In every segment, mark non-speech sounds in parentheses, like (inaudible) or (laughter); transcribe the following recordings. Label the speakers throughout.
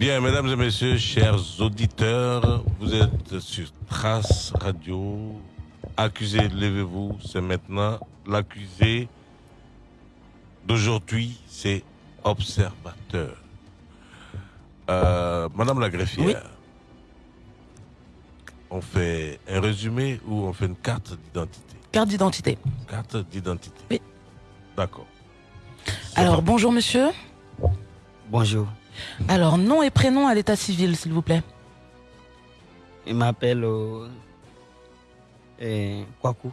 Speaker 1: Bien, mesdames et messieurs, chers auditeurs, vous êtes sur Trace Radio. Accusé, levez-vous, c'est maintenant. L'accusé d'aujourd'hui, c'est observateur. Euh, Madame la greffière,
Speaker 2: Oui.
Speaker 1: on fait un résumé ou on fait une carte d'identité?
Speaker 2: Carte d'identité.
Speaker 1: Carte d'identité.
Speaker 2: Oui.
Speaker 1: D'accord.
Speaker 2: Alors, bonjour monsieur.
Speaker 3: Bonjour.
Speaker 2: Alors, nom et prénom à l'état civil, s'il vous plaît.
Speaker 3: Il m'appelle euh, euh, Kwaku.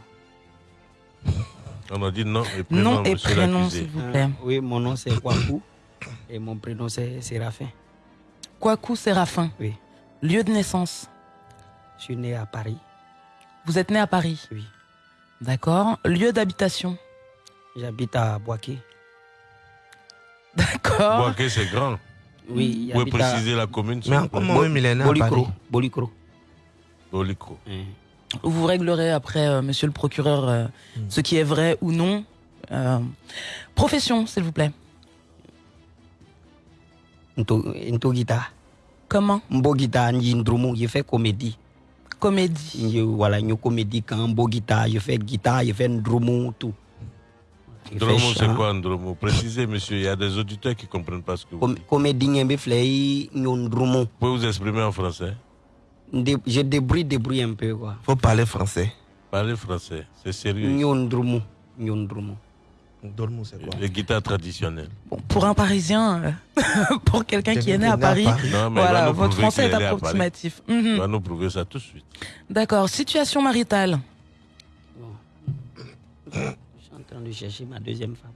Speaker 1: On a dit nom et prénom,
Speaker 2: Nom et prénom, s'il vous
Speaker 3: Euh,
Speaker 2: plaît.
Speaker 3: oui, mon nom c'est Kwaku et mon prénom c'est Séraphin.
Speaker 2: Kwaku Séraphin.
Speaker 3: Oui.
Speaker 2: Lieu de naissance.
Speaker 3: Je suis né à Paris.
Speaker 2: Vous êtes né à Paris.
Speaker 3: Oui.
Speaker 2: D'accord. Lieu d'habitation.
Speaker 3: J'habite à Boaké.
Speaker 2: D'accord.
Speaker 1: Boaké, c'est grand.
Speaker 3: Oui,
Speaker 1: Vous pouvez préciser la commune
Speaker 4: Mais comment né à
Speaker 3: Bolicro.
Speaker 4: Paris
Speaker 3: Bolicro.
Speaker 2: Vous réglerez après, euh, monsieur le procureur, euh,
Speaker 4: Hmm.
Speaker 2: ce qui est vrai ou non. Euh, profession, s'il vous plaît.
Speaker 3: Nto, guitare.
Speaker 2: Comment
Speaker 3: Mbo guitare, je fais comédie.
Speaker 2: Comédie.
Speaker 3: Voilà, une comédie quand mbo guitare, je fais guitare, je fais ndrumu, tout.
Speaker 1: Ndromo, c'est quoi Ndromo Précisez, monsieur, il y a des auditeurs qui ne comprennent pas ce que vous
Speaker 3: Com-
Speaker 1: dites.
Speaker 3: comédie, nyembe flei, nyon ndrumu.
Speaker 1: Vous pouvez vous exprimer en français?
Speaker 3: Dé- Je débrouille, débrouille un peu, quoi.
Speaker 4: Faut parler français.
Speaker 1: Parlez français, c'est sérieux.
Speaker 3: Nyon ndrumu.
Speaker 4: Dormons, c'est quoi?
Speaker 1: Les guitares traditionnelles.
Speaker 2: Bon, pour un Parisien, euh, (laughs) pour quelqu'un qui est né à Paris,
Speaker 1: Non, mais il va
Speaker 2: voilà, votre français est approximatif.
Speaker 1: Il
Speaker 2: Mhm.
Speaker 1: va nous prouver ça tout de suite.
Speaker 2: D'accord. Situation maritale.
Speaker 3: Train de chercher ma deuxième femme.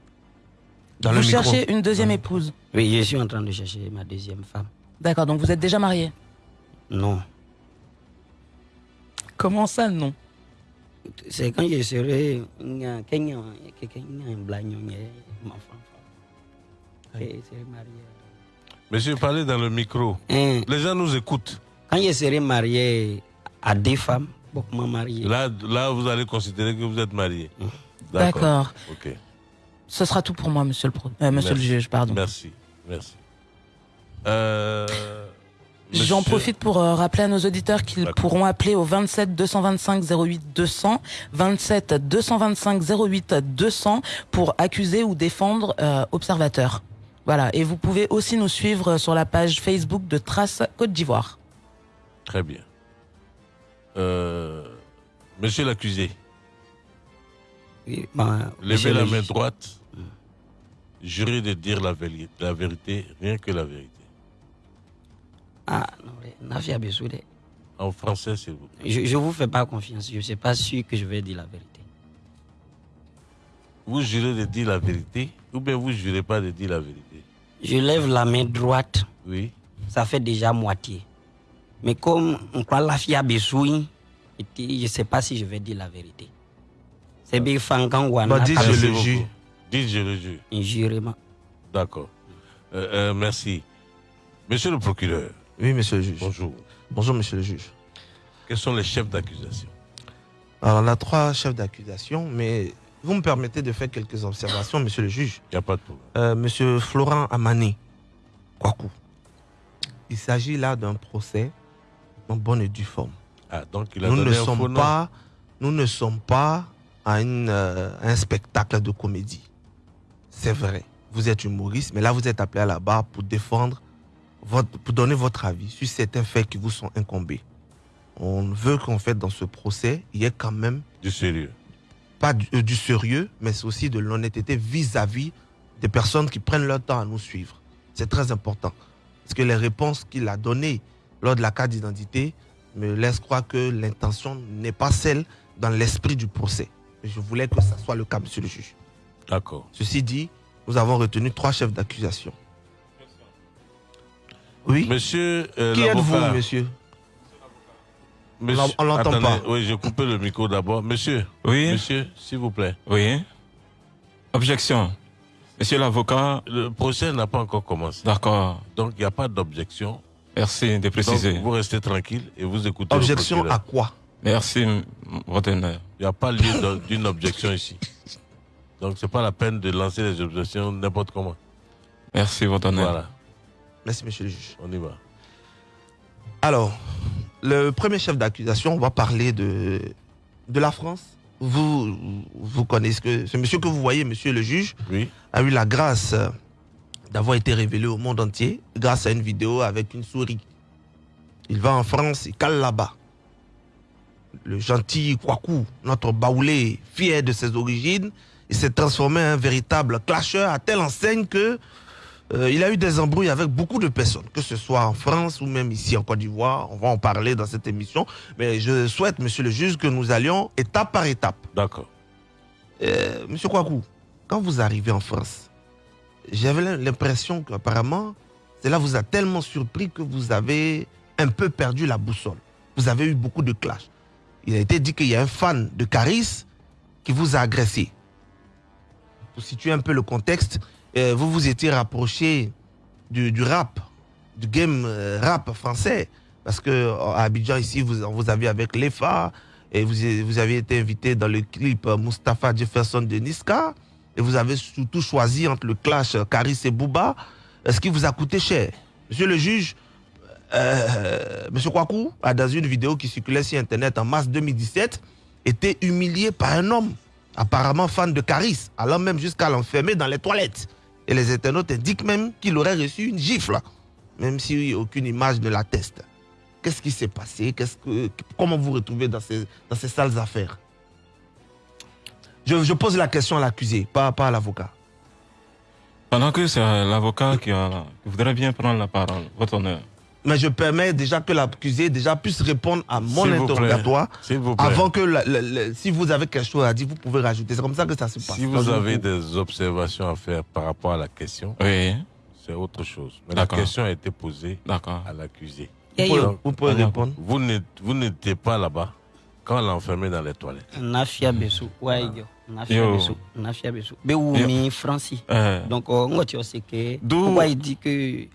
Speaker 4: Dans
Speaker 2: vous
Speaker 4: le micro.
Speaker 2: cherchez une deuxième épouse.
Speaker 3: Oui, je suis en train de chercher ma deuxième femme.
Speaker 2: D'accord. Donc vous êtes déjà marié.
Speaker 3: Non.
Speaker 2: Comment ça, non?
Speaker 3: C'est quand je serai. marié.
Speaker 1: Monsieur, parlez dans le micro.
Speaker 3: Hein,
Speaker 1: Les gens nous écoutent.
Speaker 3: Quand je serai marié à deux femmes, beaucoup marié.
Speaker 1: Là, là, vous allez considérer que vous êtes marié.
Speaker 2: D'accord.
Speaker 1: Ok.
Speaker 2: Ce sera tout pour moi, monsieur le, pro- euh, monsieur le juge. Pardon.
Speaker 1: Merci. Merci. Euh,
Speaker 2: J'en
Speaker 1: monsieur-
Speaker 2: profite pour euh, rappeler à nos auditeurs qu'ils pourront appeler au 27 225 08 200, 27 225 08 200 pour accuser ou défendre euh, observateur. Voilà. Et vous pouvez aussi nous suivre sur la page Facebook de Trace Côte d'Ivoire.
Speaker 1: Très bien. Euh, monsieur l'accusé,
Speaker 3: ma-
Speaker 1: levez
Speaker 3: monsieur
Speaker 1: la main droite. Jurez de dire la vérité, la vérité, rien que la vérité.
Speaker 3: Ah, non, Bessoudé.
Speaker 1: En français, s'il vous plaît.
Speaker 3: Je ne vous fais pas confiance. Je ne suis pas sûr que je vais dire la vérité.
Speaker 1: Vous jurez de dire la vérité ou bien vous jurez pas de dire la vérité?
Speaker 3: Je lève la main droite.
Speaker 1: Oui.
Speaker 3: ça fait déjà moitié. Mais comme on croit la fille à Bessoui, je ne sais pas si je vais dire la vérité. C'est bien Fangan Wana.
Speaker 4: Bah, dis, je le jure.
Speaker 1: Dites je le jure. D'accord. Euh, euh, merci. Monsieur le procureur,
Speaker 4: Oui, monsieur le juge.
Speaker 1: bonjour.
Speaker 4: Bonjour, monsieur le juge.
Speaker 1: Quels sont les chefs d'accusation?
Speaker 4: Alors, on a trois chefs d'accusation, mais vous me permettez de faire quelques observations, monsieur le juge.
Speaker 1: Il n'y a pas de problème.
Speaker 4: Euh, monsieur Florent Amané, Kwaku. Il s'agit là d'un procès en bonne et due forme.
Speaker 1: Ah, donc il a
Speaker 4: Nous ne,
Speaker 1: donné un faux
Speaker 4: sommes
Speaker 1: nom.
Speaker 4: pas, nous ne sommes pas à une, euh, un spectacle de comédie. C'est vrai. Vous êtes humoriste, mais là, vous êtes appelé à la barre pour défendre, votre, pour donner votre avis sur certains faits qui vous sont incombés. On veut qu'en fait, dans ce procès, il y ait quand même
Speaker 1: Du sérieux.
Speaker 4: pas du, euh, du sérieux, mais c'est aussi de l'honnêteté vis-à-vis des personnes qui prennent leur temps à nous suivre. C'est très important. Parce que les réponses qu'il a données lors de la carte d'identité me laissent croire que l'intention n'est pas celle dans l'esprit du procès. Je voulais que ça soit le cas, monsieur le juge.
Speaker 1: D'accord.
Speaker 4: Ceci dit, nous avons retenu trois chefs d'accusation. Oui
Speaker 1: Monsieur euh,
Speaker 4: Qui êtes-vous, monsieur?
Speaker 1: Monsieur-
Speaker 4: On l'entend pas.
Speaker 1: Oui, j'ai coupé le micro d'abord. Monsieur,
Speaker 5: Oui,
Speaker 1: monsieur, s'il vous plaît.
Speaker 5: oui. Objection. Monsieur l'avocat,
Speaker 1: Le procès n'a pas encore commencé.
Speaker 5: d'accord.
Speaker 1: Donc, il n'y a pas d'objection.
Speaker 5: Merci de
Speaker 1: Donc,
Speaker 5: préciser.
Speaker 1: vous restez tranquille et vous écoutez.
Speaker 4: Objection à quoi?
Speaker 5: Merci, honneur.
Speaker 1: Il n'y a pas lieu d'une objection ici. Donc, c'est pas la peine de lancer les objections n'importe comment.
Speaker 5: Merci, votre honneur.
Speaker 1: Voilà.
Speaker 4: Merci, monsieur le juge.
Speaker 1: On y va.
Speaker 4: Alors, le premier chef d'accusation, on va parler de, de la France. Vous, vous connaissez que ce monsieur que vous voyez, monsieur le juge,
Speaker 1: Oui.
Speaker 4: a eu la grâce d'avoir été révélé au monde entier grâce à une vidéo avec une souris. Il va en France, il cale là-bas. Le gentil Kwaku, notre baoulé, fier de ses origines, il s'est transformé en un véritable clasheur à telle enseigne que euh, il a eu des embrouilles avec beaucoup de personnes, que ce soit en France ou même ici en Côte d'Ivoire. On va en parler dans cette émission. Mais je souhaite, monsieur le juge, que nous allions étape par étape.
Speaker 1: D'accord.
Speaker 4: Euh, Monsieur Kwaku, quand vous arrivez en France, j'avais l'impression qu'apparemment, cela vous a tellement surpris que vous avez un peu perdu la boussole. Vous avez eu beaucoup de clash. Il a été dit qu'il y a un fan de Caris qui vous a agressé. Pour situer un peu le contexte, euh, vous vous étiez rapproché du, rap, du game euh, rap français. Parce que euh, Abidjan, ici, vous, vous avez avec l'EFA, et vous, vous avez été invité dans le clip Mustapha Jefferson de Niska. Et vous avez surtout choisi entre le clash Caris et Booba, ce qui vous a coûté cher? Monsieur le juge, euh, Monsieur Kwaku a dans une vidéo qui circulait sur Internet en mars 2017 été humilié par un homme, apparemment fan de Caris, allant même jusqu'à l'enfermer dans les toilettes. Et les internautes indiquent même qu'il aurait reçu une gifle, même si aucune image ne l'atteste. Qu'est-ce qui s'est passé? Comment vous retrouvez dans ces, dans ces sales affaires? Je, pose la question à l'accusé, pas, pas à l'avocat.
Speaker 5: Pendant que c'est l'avocat qui voudrait bien prendre la parole, votre honneur.
Speaker 4: Mais je permets déjà que l'accusé déjà puisse répondre à mon interrogatoire
Speaker 1: S'il vous plaît.
Speaker 4: avant que, la- la- la- si vous avez quelque chose à dire, vous pouvez rajouter. C'est comme ça que ça se passe.
Speaker 1: Si vous avez des observations à faire par rapport à la question,
Speaker 5: Oui,
Speaker 1: c'est autre chose. Mais la question a été posée à l'accusé.
Speaker 4: Vous pouvez, vous pouvez
Speaker 5: Allez,
Speaker 4: répondre.
Speaker 1: Vous n'étiez pas là-bas quand on l'a enfermé dans les toilettes.
Speaker 3: Nafia Besu, ouais, yo. Nafia. Besu, Nafia Besu. Beoumi, Francis.
Speaker 5: Euh,
Speaker 3: Donc, euh, on tu sais que.
Speaker 5: D'où-
Speaker 3: dit que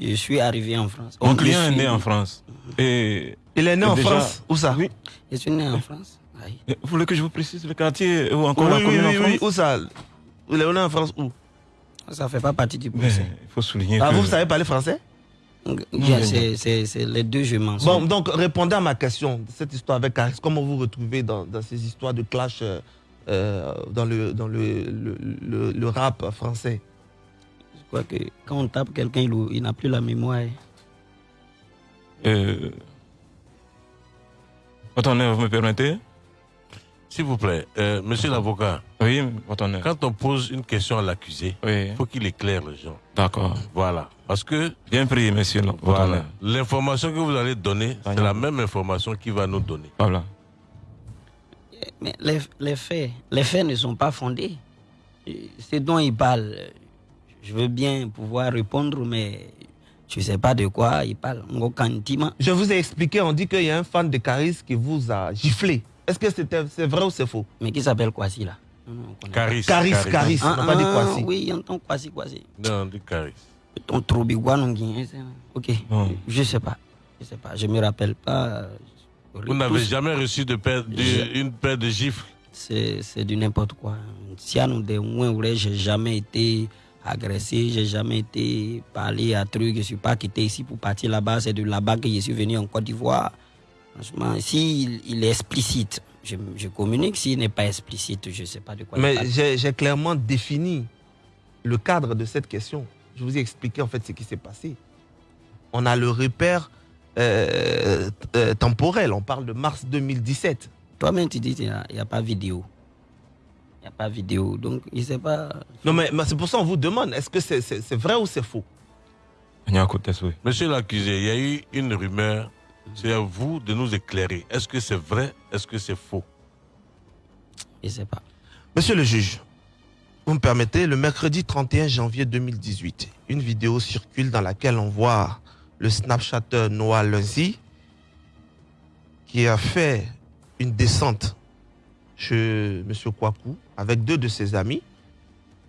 Speaker 3: je suis arrivé en France
Speaker 5: mon client est né en France. Et
Speaker 4: Il est né en
Speaker 5: déjà-
Speaker 4: France Où ça?
Speaker 5: Oui.
Speaker 3: Je suis né en France.
Speaker 5: Et vous voulez que je vous précise le quartier ou encore
Speaker 4: Oui,
Speaker 5: la
Speaker 4: oui,
Speaker 5: commune
Speaker 4: oui,
Speaker 5: en
Speaker 4: oui.
Speaker 5: France?
Speaker 4: Où ça? Il est né en France où?
Speaker 3: Ça fait pas partie du procès.
Speaker 5: il faut souligner
Speaker 4: ah,
Speaker 5: que...
Speaker 4: Vous savez parler français?
Speaker 3: C'est- C'est c'est les deux, je m'en
Speaker 4: Bon, donc répondez à ma question. Cette histoire avec Caris, comment vous vous retrouvez dans, dans ces histoires de clash euh, euh, dans, le, dans le, le, le- le rap français?
Speaker 3: Crois que quand on tape quelqu'un, il, il n'a plus la mémoire.
Speaker 5: Euh, votre honneur, vous me permettez?
Speaker 1: S'il vous plaît, euh, monsieur l'avocat,
Speaker 5: Oui, votre honneur.
Speaker 1: quand on pose une question à l'accusé,
Speaker 5: Oui,
Speaker 1: il faut qu'il éclaire les gens.
Speaker 5: d'accord.
Speaker 1: Voilà. Parce que
Speaker 5: Bien pris, monsieur
Speaker 1: voilà, l'information que vous allez donner, c'est la même information qu'il va nous donner.
Speaker 5: Voilà.
Speaker 3: Mais les, les faits, les faits ne sont pas fondés. Ce dont il parle, je veux bien pouvoir répondre, mais je ne sais pas de quoi il parle.
Speaker 4: Je vous ai expliqué, on dit qu'il y a un fan de Caris qui vous a giflé. Est-ce que c'était- c'est vrai ou c'est faux?
Speaker 3: Mais qui s'appelle Kwasi là? On.
Speaker 1: Caris.
Speaker 4: Caris, Caris,
Speaker 3: Ah,
Speaker 4: on n'a pas dit
Speaker 3: ah,
Speaker 4: Kwasi.
Speaker 3: Oui, il entend Kwasi, Kwasi.
Speaker 1: Non, on dit Caris.
Speaker 3: Ton Trobigwa, non, Guinéen, c'est- Ok,
Speaker 5: Non.
Speaker 3: je ne sais pas. Je sais pas, je me rappelle pas.
Speaker 1: Vous n'avez jamais reçu de paire de-
Speaker 3: Je-
Speaker 1: une paire de gifles?
Speaker 3: C'est c'est du n'importe quoi. Si à nous de moins j'ai jamais été agressé, j'ai jamais été parlé à truc, je suis pas quitté ici pour partir là-bas, c'est de là-bas que je suis venu en Côte d'Ivoire. Franchement, s'il il est explicite, je, je communique, s'il n'est pas explicite, je sais pas de quoi
Speaker 4: Mais j'ai clairement défini le cadre de cette question. Je vous ai expliqué en fait ce qui s'est passé. On a le repère euh, euh, temporel. On parle de mars 2017.
Speaker 3: Toi-même, tu dis qu'il n'y a, pas vidéo. Il n'y a pas vidéo, donc il sait pas.
Speaker 4: Non, mais, mais c'est pour ça qu'on vous demande est-ce que c'est vrai ou c'est faux?
Speaker 1: Monsieur l'accusé, il y a eu une rumeur. C'est à vous de nous éclairer. Est-ce que c'est vrai Est-ce que c'est faux?
Speaker 3: Il sait pas.
Speaker 4: Monsieur le juge, vous me permettez, le mercredi 31 janvier 2018, une vidéo circule dans laquelle on voit le Snapchatter Noah Lunzi qui a fait une descente chez M. Kwaku avec deux de ses amis.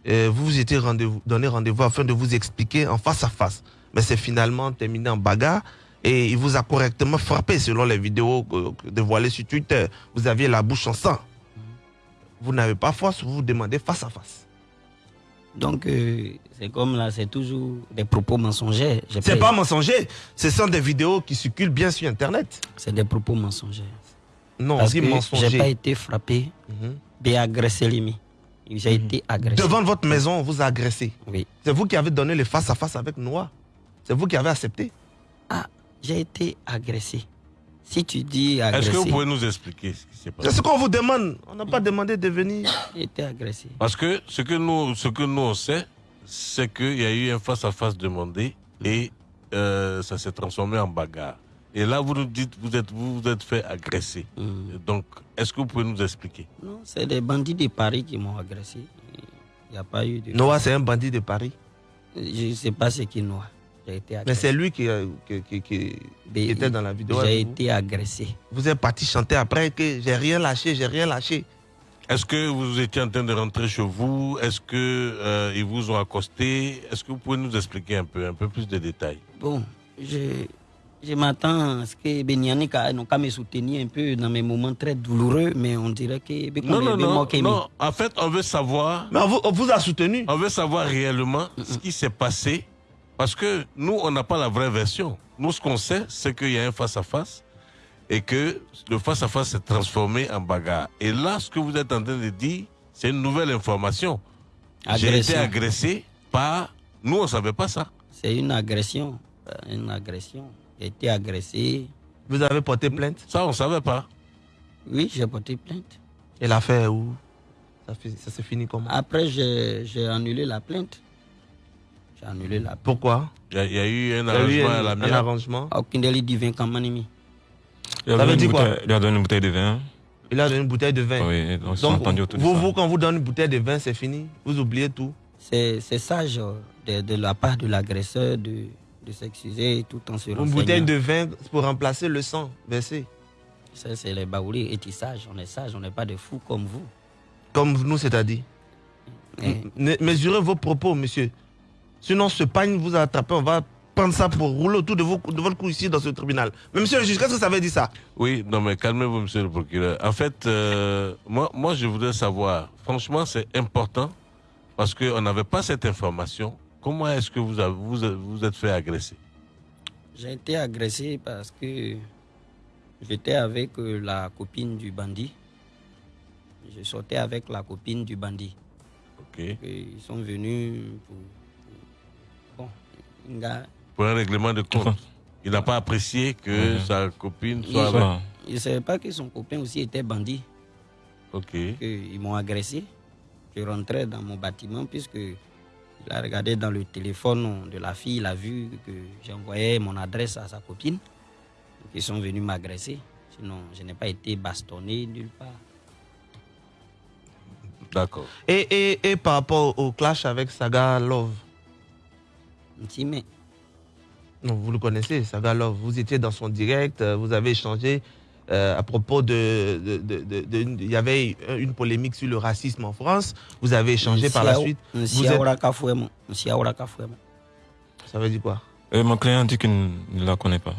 Speaker 4: Et vous vous étiez rendez-vous- donné rendez-vous afin de vous expliquer en face à face. Mais c'est finalement terminé en bagarre et il vous a correctement frappé selon les vidéos euh, dévoilées sur Twitter. Vous aviez la bouche en sang vous n'avez pas force, vous vous demandez face à face.
Speaker 3: Donc, euh, c'est comme là, c'est toujours des propos mensongers.
Speaker 4: C'est pas mensonger. Ce sont des vidéos qui circulent bien sur Internet.
Speaker 3: C'est des propos mensongers.
Speaker 4: Non, on
Speaker 3: Parce que j'ai pas été frappé,
Speaker 4: Mhm.
Speaker 3: mais agressé limite. J'ai été agressé.
Speaker 4: Devant votre maison, on vous a agressé.
Speaker 3: Oui.
Speaker 4: C'est vous qui avez donné le face-à-face avec Noah. C'est vous qui avez accepté.
Speaker 3: Ah, j'ai été agressé. Si tu dis
Speaker 1: Est-ce
Speaker 3: agressé,
Speaker 1: que vous pouvez nous expliquer ce qui s'est
Speaker 4: C'est
Speaker 1: passé
Speaker 4: ce qu'on vous demande. On n'a pas demandé de venir.
Speaker 3: j'ai été agressé.
Speaker 1: Parce que ce que nous, ce que nous on sait, c'est qu'il y a eu un face-à-face demandé et euh, ça s'est transformé en bagarre. Et là, vous nous dites, vous êtes, vous vous êtes fait agresser.
Speaker 3: Hmm.
Speaker 1: Donc, est-ce que vous pouvez nous expliquer?
Speaker 3: Non, c'est des bandits de Paris qui m'ont agressé. Il n'y a pas eu de.
Speaker 4: Noah, c'est un bandit de Paris?
Speaker 3: Je ne sais pas ce qui Noah. J'ai été
Speaker 4: Mais c'est lui qui, euh, qui- qui- qui-
Speaker 3: Mais
Speaker 4: qui était dans la vidéo.
Speaker 3: J'ai été agressé.
Speaker 4: Vous êtes parti chanter après que j'ai rien lâché, j'ai rien lâché.
Speaker 1: Est-ce que vous étiez en train de rentrer chez vous? Est-ce que euh, ils vous ont accosté? Est-ce que vous pouvez nous expliquer un peu, un peu plus de détails?
Speaker 3: Bon, je, je m'attends à ce que Benyanika n'ont qu'à me soutenir un peu dans mes moments très douloureux, mais on dirait que.
Speaker 1: Non, non, non, non. En fait, on veut savoir,
Speaker 4: Mais on vous, on vous a soutenu.
Speaker 1: on veut savoir réellement ce qui s'est passé, parce que nous, on n'a pas la vraie version. Nous, ce qu'on sait, c'est qu'il y a un face-à-face et que le face-à-face s'est transformé en bagarre. Et là, ce que vous êtes en train de dire, c'est une nouvelle information. J'ai été agressé par. Nous, on ne savait pas ça.
Speaker 3: C'est une agression. euh, Une agression. J'ai été agressé.
Speaker 4: Vous avez porté plainte?
Speaker 1: Ça, on ne savait pas.
Speaker 3: Oui, j'ai porté plainte.
Speaker 4: Et l'affaire où? Ça, ça s'est fini comment?
Speaker 3: Après, j'ai j'ai annulé la plainte. J'ai annulé la plainte.
Speaker 4: Pourquoi?
Speaker 1: Il y, a- il y a eu un
Speaker 4: Il y a eu
Speaker 1: arrangement à
Speaker 4: un,
Speaker 1: la
Speaker 4: un
Speaker 1: mienne.
Speaker 4: arrangement.
Speaker 3: Aucun délit divin comme Manimi.
Speaker 5: Il a,
Speaker 4: dire quoi?
Speaker 5: bouteille, il a donné une bouteille de vin.
Speaker 4: Il a donné une bouteille de vin.
Speaker 5: Oui, donc
Speaker 4: Donc,
Speaker 5: entendus autour de
Speaker 4: vous,
Speaker 5: ça.
Speaker 4: vous, quand vous donnez une bouteille de vin, c'est fini? Vous oubliez tout?
Speaker 3: C'est c'est sage euh, de, de la part de l'agresseur de, de s'excuser tout en se
Speaker 4: Une bouteille de vin pour remplacer le sang versé.
Speaker 3: Ça, c'est les baoulés et sage. On est sage, on n'est pas des fous comme vous.
Speaker 4: Comme nous, c'est-à-dire. M- Mesurez vos propos, monsieur. Sinon, ce pagne vous a attrapé, on va prendre ça pour rouler autour de, vos, de votre cou ici dans ce tribunal. Mais monsieur le juge, qu'est-ce que ça veut dire ça?
Speaker 1: Oui, non, mais calmez-vous, monsieur le procureur. En fait, euh, moi, moi, je voudrais savoir, franchement, c'est important parce qu'on n'avait pas cette information. Comment est-ce que vous avez, vous, vous êtes fait agresser?
Speaker 3: J'ai été agressé parce que j'étais avec euh, la copine du bandit. Je sortais avec la copine du bandit.
Speaker 1: Ok.
Speaker 3: Et ils sont venus pour. pour- Bon, un gars,
Speaker 1: Pour un règlement de compte. Il n'a pas apprécié que sa copine
Speaker 3: Il-
Speaker 1: soit avec.
Speaker 5: Ça,
Speaker 3: il ne savait pas que son copain aussi était bandit.
Speaker 1: Ok.
Speaker 3: que Ils m'ont agressé. Je rentrais dans mon bâtiment puisque il a regardé dans le téléphone de la fille, il a vu que j'envoyais mon adresse à sa copine. Donc, ils sont venus m'agresser. Sinon, je n'ai pas été bastonné nulle part.
Speaker 1: D'accord.
Speaker 4: et, et, et par rapport au clash avec Saga Love?
Speaker 3: Si, mais
Speaker 4: Non, vous le connaissez, Saga Love. Vous étiez dans son direct, euh, vous avez échangé euh, à propos de. Il y avait une polémique sur le racisme en France. Vous avez échangé par la suite. Vous êtes- Ça veut dire quoi?
Speaker 5: Et mon client dit qu'il ne la connaît pas.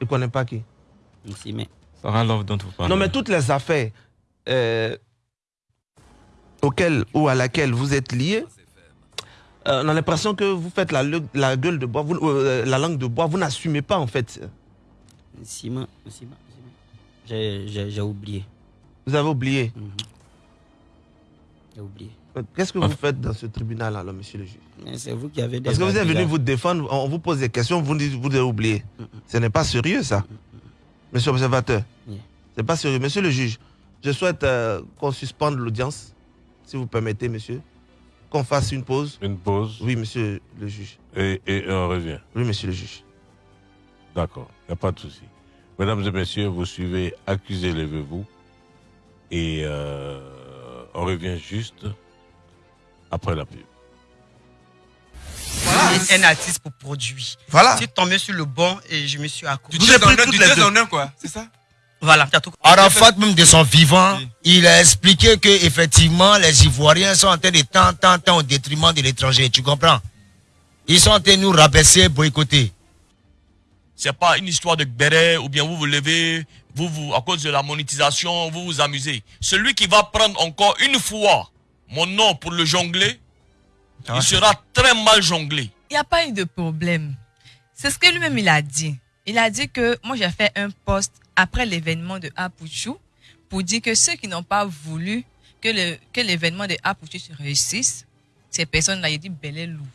Speaker 4: Il ne connaît pas qui?
Speaker 3: Mais
Speaker 5: Sarah Love dont vous parlez.
Speaker 4: Non, mais toutes les affaires euh, auxquelles ou à laquelle vous êtes liés, euh, on a l'impression que vous faites la, le- la gueule de bois, vous- euh, la langue de bois, vous n'assumez pas en fait.
Speaker 3: Sima, Sima. J'ai- oublié.
Speaker 4: Vous avez oublié.
Speaker 3: Mhm. J'ai oublié.
Speaker 4: Qu'est-ce que vous faites dans ce tribunal alors, monsieur le juge?
Speaker 3: C'est vous qui avez des
Speaker 4: Parce que vous êtes venu vous défendre, on vous pose des questions, vous dites vous avez oublié. Ce n'est pas sérieux ça. Monsieur l'observateur,
Speaker 3: Oui.
Speaker 4: c'est pas sérieux. Monsieur le juge, je souhaite euh, qu'on suspende l'audience, si vous permettez, monsieur. Qu'on fasse une pause.
Speaker 1: Une pause.
Speaker 4: Oui, monsieur le juge.
Speaker 1: Et, et on revient.
Speaker 4: Oui, monsieur le juge.
Speaker 1: D'accord. Il n'y a pas de souci. Mesdames et messieurs, vous suivez Accusez, levez-vous. Et euh, on revient juste après la pub.
Speaker 6: Voilà un artiste pour produit.
Speaker 4: Voilà.
Speaker 6: Je suis tombé sur le bon et je me suis accroché.
Speaker 4: Avez pris toutes les
Speaker 7: deux
Speaker 4: deux.
Speaker 7: en un, quoi. C'est ça
Speaker 6: Voilà, tu tout
Speaker 7: Arafat, même de son vivant,
Speaker 6: Oui.
Speaker 7: il a expliqué que effectivement les Ivoiriens sont en train de tant, tant, tant au détriment de l'étranger. Tu comprends? Ils sont en train de nous rabaisser, boycotter.
Speaker 8: C'est pas une histoire de béret ou bien vous vous levez, vous, vous, à cause de la monétisation, vous vous amusez. Celui qui va prendre encore une fois mon nom pour le jongler,
Speaker 9: Ah.
Speaker 8: il sera très mal jonglé.
Speaker 10: Il n'y a pas eu de problème. C'est ce que lui-même il a dit. Il a dit que moi j'ai fait un post après l'événement de Apuchou pour dire que ceux qui n'ont pas voulu que le que l'événement de Apuchou se réussisse, ces personnes-là, il dit bel et loup.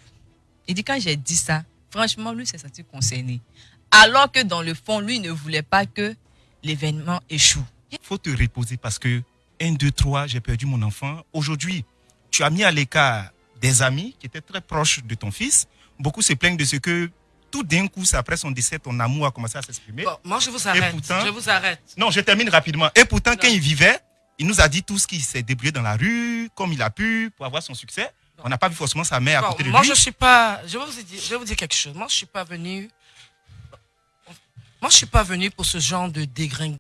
Speaker 10: Il dit quand j'ai dit ça, franchement lui s'est senti concerné. Alors que dans le fond, lui il ne voulait pas que l'événement échoue.
Speaker 9: faut te reposer parce que 1, 2, 3, j'ai perdu mon enfant. Aujourd'hui, tu as mis à l'écart des amis qui étaient très proches de ton fils. Beaucoup se plaignent de ce que tout d'un coup, après son décès, ton amour a commencé à s'exprimer.
Speaker 11: Bon, moi, je vous
Speaker 9: Et
Speaker 11: arrête.
Speaker 9: pourtant-
Speaker 11: je vous arrête.
Speaker 9: Non, je termine rapidement. Et pourtant, quand il vivait, il nous a dit tout ce qu'il s'est débrouillé dans la rue, comme il a pu, pour avoir son succès. On n'a pas vu forcément sa mère à côté de
Speaker 11: moi,
Speaker 9: lui.
Speaker 11: je suis pas. Je vais vous dire, je vais vous dire quelque chose. Moi, je suis pas venu. Moi, je suis pas venu pour ce genre de dégringue.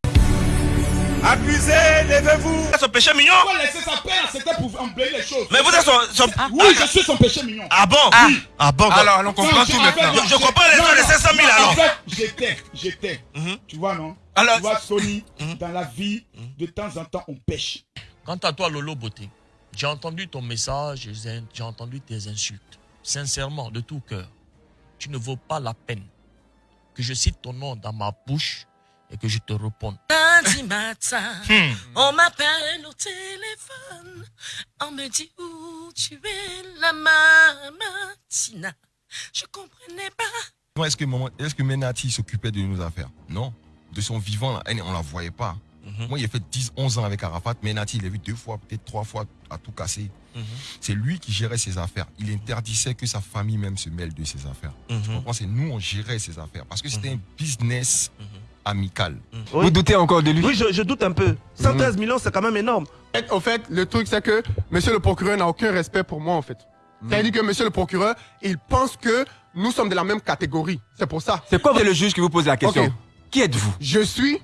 Speaker 12: Accusé, levez-vous.
Speaker 9: Son péché mignon.
Speaker 12: Pourquoi laisser sa peine C'était pour embellir les choses.
Speaker 9: Mais vous êtes son. son-
Speaker 12: Oui, je suis son péché mignon.
Speaker 9: Ah bon?
Speaker 12: Oui.
Speaker 9: Ah bon
Speaker 12: Alors, on comprend tout maintenant.
Speaker 9: Je, je comprends les gens de 500 000
Speaker 12: En
Speaker 9: alors.
Speaker 12: fait, j'étais, j'étais. Tu vois, non?
Speaker 9: Alors-
Speaker 12: Tu vois, Sony, dans la vie, de temps en temps, on pêche.
Speaker 8: Quant à toi, Lolo Beauté, j'ai entendu ton message, j'ai j'ai entendu tes insultes. Sincèrement, de tout cœur, tu ne vaux pas la peine que je cite ton nom dans ma bouche et que je te réponde.
Speaker 11: Lundi matin,
Speaker 8: Hmm.
Speaker 11: on m'appelle au téléphone. On me dit où tu es, la mamatina. Je comprenais pas.
Speaker 13: Est-ce que, maman- est-ce que Menati s'occupait de nos affaires? Non. De son vivant, là, elle, on la voyait pas.
Speaker 9: Mhm.
Speaker 13: Moi, il a fait 10, 11 ans avec Arafat. Menati, il l'a vu deux fois, peut-être trois fois, à tout casser.
Speaker 9: Mhm.
Speaker 13: C'est lui qui gérait ses affaires. Il interdisait que sa famille même se mêle de ses affaires.
Speaker 9: Mhm.
Speaker 13: Tu comprends? C'est nous, on gérait ses affaires. Parce que c'était un business
Speaker 9: Mhm.
Speaker 13: amical.
Speaker 4: Oui.
Speaker 14: doutez encore de lui?
Speaker 4: Oui, je, je doute un peu. 113 millions, c'est quand même énorme.
Speaker 15: Au fait, le truc, c'est que monsieur le procureur n'a aucun respect pour moi, en fait. C'est-à-dire que monsieur le procureur, il pense que nous sommes de la même catégorie. C'est pour ça.
Speaker 14: C'est quoi vous êtes le juge qui vous pose la question? Qui êtes-vous?
Speaker 15: Je suis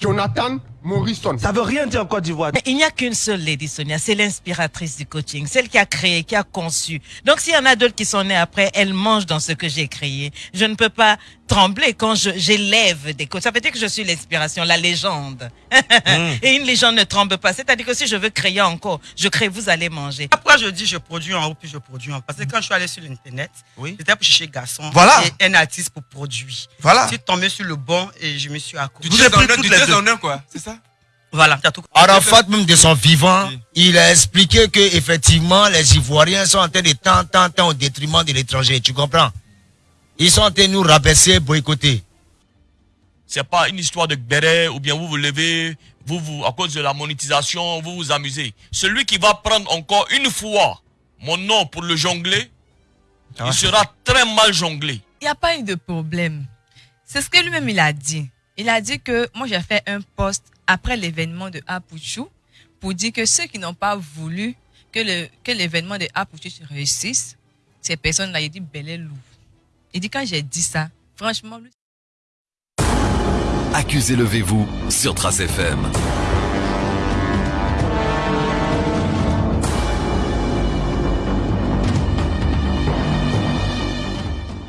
Speaker 15: Jonathan Morrison.
Speaker 4: Ça veut rien dire en Côte d'Ivoire.
Speaker 16: Mais il n'y a qu'une seule Lady Sonia, c'est l'inspiratrice du coaching, celle qui a créé, qui a conçu. Donc s'il y en a d'autres qui sont nés après, elle mange dans ce que j'ai créé. Je ne peux pas trembler quand je- j'élève des coachs. Ça veut dire que je suis l'inspiration, la légende. (laughs) Et une légende ne tremble pas. C'est-à-dire que si je veux créer encore, je crée, vous allez manger.
Speaker 6: Après, je dis je produis en haut, puis je produis en bas. Parce que quand je suis allé sur l'internet, c'était pour chercher garçon
Speaker 7: Voilà.
Speaker 6: et un artiste pour produire.
Speaker 7: Voilà.
Speaker 6: Je suis tombé sur le bon et je me suis accroché.
Speaker 7: Vous avez pris toutes les deux.
Speaker 9: quoi, c'est ça?
Speaker 6: Voilà, tout
Speaker 7: Arafat, même de son vivant, il a expliqué que effectivement les Ivoiriens sont en train de tant, tant, tant au détriment de l'étranger. Tu comprends? Ils sont en train de nous rabaisser, boycotter.
Speaker 8: C'est pas une histoire de béret ou bien vous vous levez, vous, vous, à cause de la monétisation, vous vous amusez. Celui qui va prendre encore une fois mon nom pour le jongler, il sera très mal jonglé.
Speaker 10: Il n'y a pas eu de problème. C'est ce que lui-même il a dit. Il a dit que moi j'ai fait un post après l'événement de Apuchou pour dire que ceux qui n'ont pas voulu que l'événement de Apuchou se réussisse, ces personnes-là, il dit bel et loup. Il dit quand j'ai dit ça, franchement, lui,
Speaker 17: Accusez levez-vous sur Trace FM.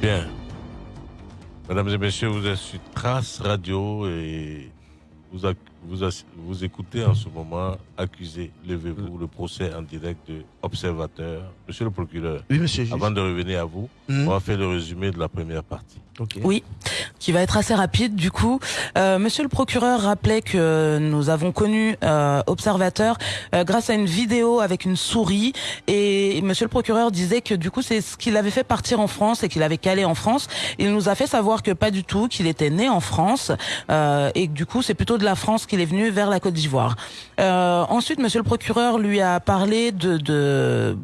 Speaker 1: Bien. Mesdames et messieurs, vous êtes sur Trace Radio et vous, ac- vous, vous écoutez en ce moment Accusé, levez-vous, le procès en direct de Observateur. Monsieur le procureur,
Speaker 4: Oui, monsieur
Speaker 1: avant de revenir à vous,
Speaker 4: Mhm.
Speaker 1: on va faire le résumé de la première partie.
Speaker 2: Oui, qui va être assez rapide. Du coup, euh, Monsieur le procureur rappelait que nous avons connu euh, Observateur euh, grâce à une vidéo avec une souris. Et Monsieur le procureur disait que du coup, c'est ce qu'il avait fait partir en France et qu'il avait calé en France. Il nous a fait savoir que pas du tout, qu'il était né en France euh, et que du coup, c'est plutôt de la France qu'il est venu vers la Côte d'Ivoire. Euh, ensuite, Monsieur le procureur lui a parlé de, de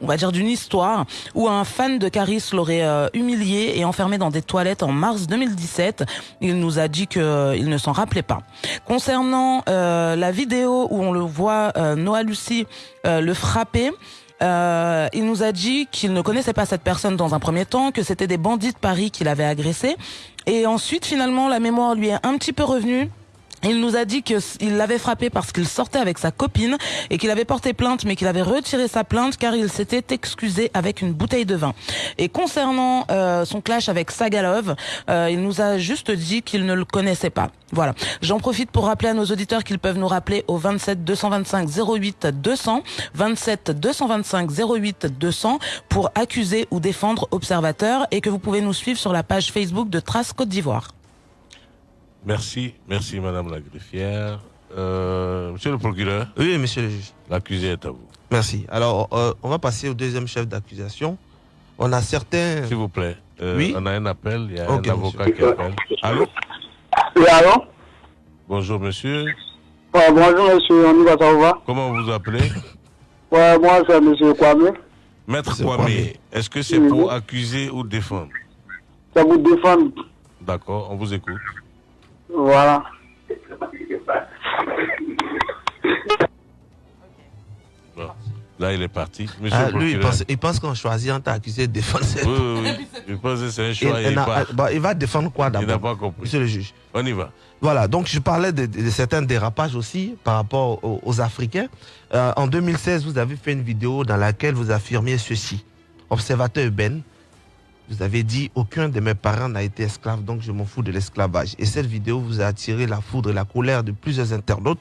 Speaker 2: on va dire d'une histoire où un fan de Caris l'aurait euh, humilié et enfermé dans des toilettes en mars 2017. Il nous a dit que il ne s'en rappelait pas. Concernant euh, la vidéo où on le voit euh, Noah Lucie euh, le frapper. euh, il nous a dit qu'il ne connaissait pas cette personne dans un premier temps, que c'était des bandits de Paris qui l'avaient agressé. Et ensuite, finalement, la mémoire lui est un petit peu revenue. Il nous a dit qu'il l'avait frappé parce qu'il sortait avec sa copine et qu'il avait porté plainte, mais qu'il avait retiré sa plainte car il s'était excusé avec une bouteille de vin. Et concernant euh, son clash avec Sagalov, euh, il nous a juste dit qu'il ne le connaissait pas. Voilà. J'en profite pour rappeler à nos auditeurs qu'ils peuvent nous rappeler au 27 225 08 200, 27 225 08 200 pour accuser ou défendre observateurs et que vous pouvez nous suivre sur la page Facebook de Trace Côte d'Ivoire.
Speaker 1: Merci, merci Madame la greffière. Euh, monsieur le procureur.
Speaker 4: Oui, monsieur le juge.
Speaker 1: L'accusé est à vous.
Speaker 4: Merci. Alors, euh, on va passer au deuxième chef d'accusation. On a certains...
Speaker 1: S'il vous plaît. Euh,
Speaker 4: Oui.
Speaker 1: On a un appel, il y a un avocat
Speaker 4: monsieur.
Speaker 1: qui appelle. Allô?
Speaker 18: Oui, allô?
Speaker 1: Bonjour monsieur.
Speaker 18: Ouais, bonjour, monsieur, on y va, ça va?
Speaker 1: Comment vous vous appelez?
Speaker 18: Ouais, moi, c'est monsieur Kwame.
Speaker 1: Maître
Speaker 18: C'est
Speaker 1: Kwame, est-ce que c'est
Speaker 18: Oui,
Speaker 1: pour accuser ou défendre?
Speaker 18: Ça vous défend.
Speaker 1: D'accord, on vous écoute.
Speaker 18: Voilà.
Speaker 1: Bon. Là, il est parti. Monsieur
Speaker 4: Ah, lui, il pense, il pense qu'on choisit entre accusé et défendre.
Speaker 1: Oui, oui, (laughs) oui. Je pense que c'est un
Speaker 4: Il,
Speaker 1: choix.
Speaker 4: il
Speaker 1: il part.
Speaker 4: bah, il va défendre quoi
Speaker 1: Il n'a
Speaker 4: d'abord
Speaker 1: pas compris.
Speaker 4: Monsieur le juge?
Speaker 1: On y va.
Speaker 4: Voilà, donc je parlais de, de certains dérapages aussi par rapport aux, aux Africains. Euh, en 2016, vous avez fait une vidéo dans laquelle vous affirmiez ceci. Observateur Ben, vous avez dit aucun de mes parents n'a été esclave, donc je m'en fous de l'esclavage. Et cette vidéo vous a attiré la foudre et la colère de plusieurs internautes.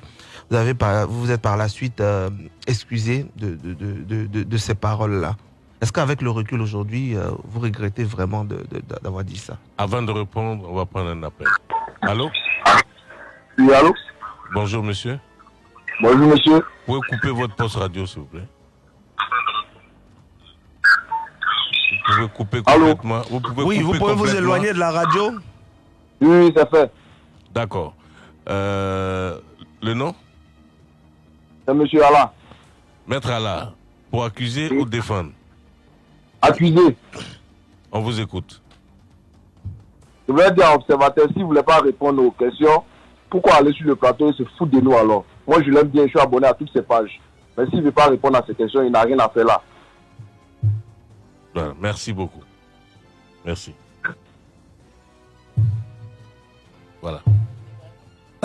Speaker 4: Vous avez par, vous vous êtes par la suite euh, excusé de, de, de, de- de- de ces paroles-là. Est-ce qu'avec le recul aujourd'hui, euh, vous regrettez vraiment d'avoir dit ça?
Speaker 1: Avant de répondre, on va prendre un appel. Allô?
Speaker 18: Oui, allô?
Speaker 1: Bonjour monsieur.
Speaker 18: Bonjour, monsieur.
Speaker 1: Vous pouvez couper votre poste radio, s'il vous plaît? Pouvez couper complètement. Vous pouvez
Speaker 4: Oui, vous pouvez vous éloigner de la radio
Speaker 18: Oui, c'est fait.
Speaker 1: D'accord. Euh, le nom?
Speaker 18: C'est monsieur Allah.
Speaker 1: Maître Allah. Pour accuser ou défendre?
Speaker 18: Accusé.
Speaker 1: On vous écoute.
Speaker 18: Je voulais dire à l'observateur, s'il ne voulait pas répondre aux questions, pourquoi aller sur le plateau et se foutre de nous alors? Moi, je l'aime bien, je suis abonné à toutes ses pages. Mais s'il ne veut pas répondre à ces questions, il n'a rien à faire là.
Speaker 1: Voilà, merci beaucoup. Merci. Voilà.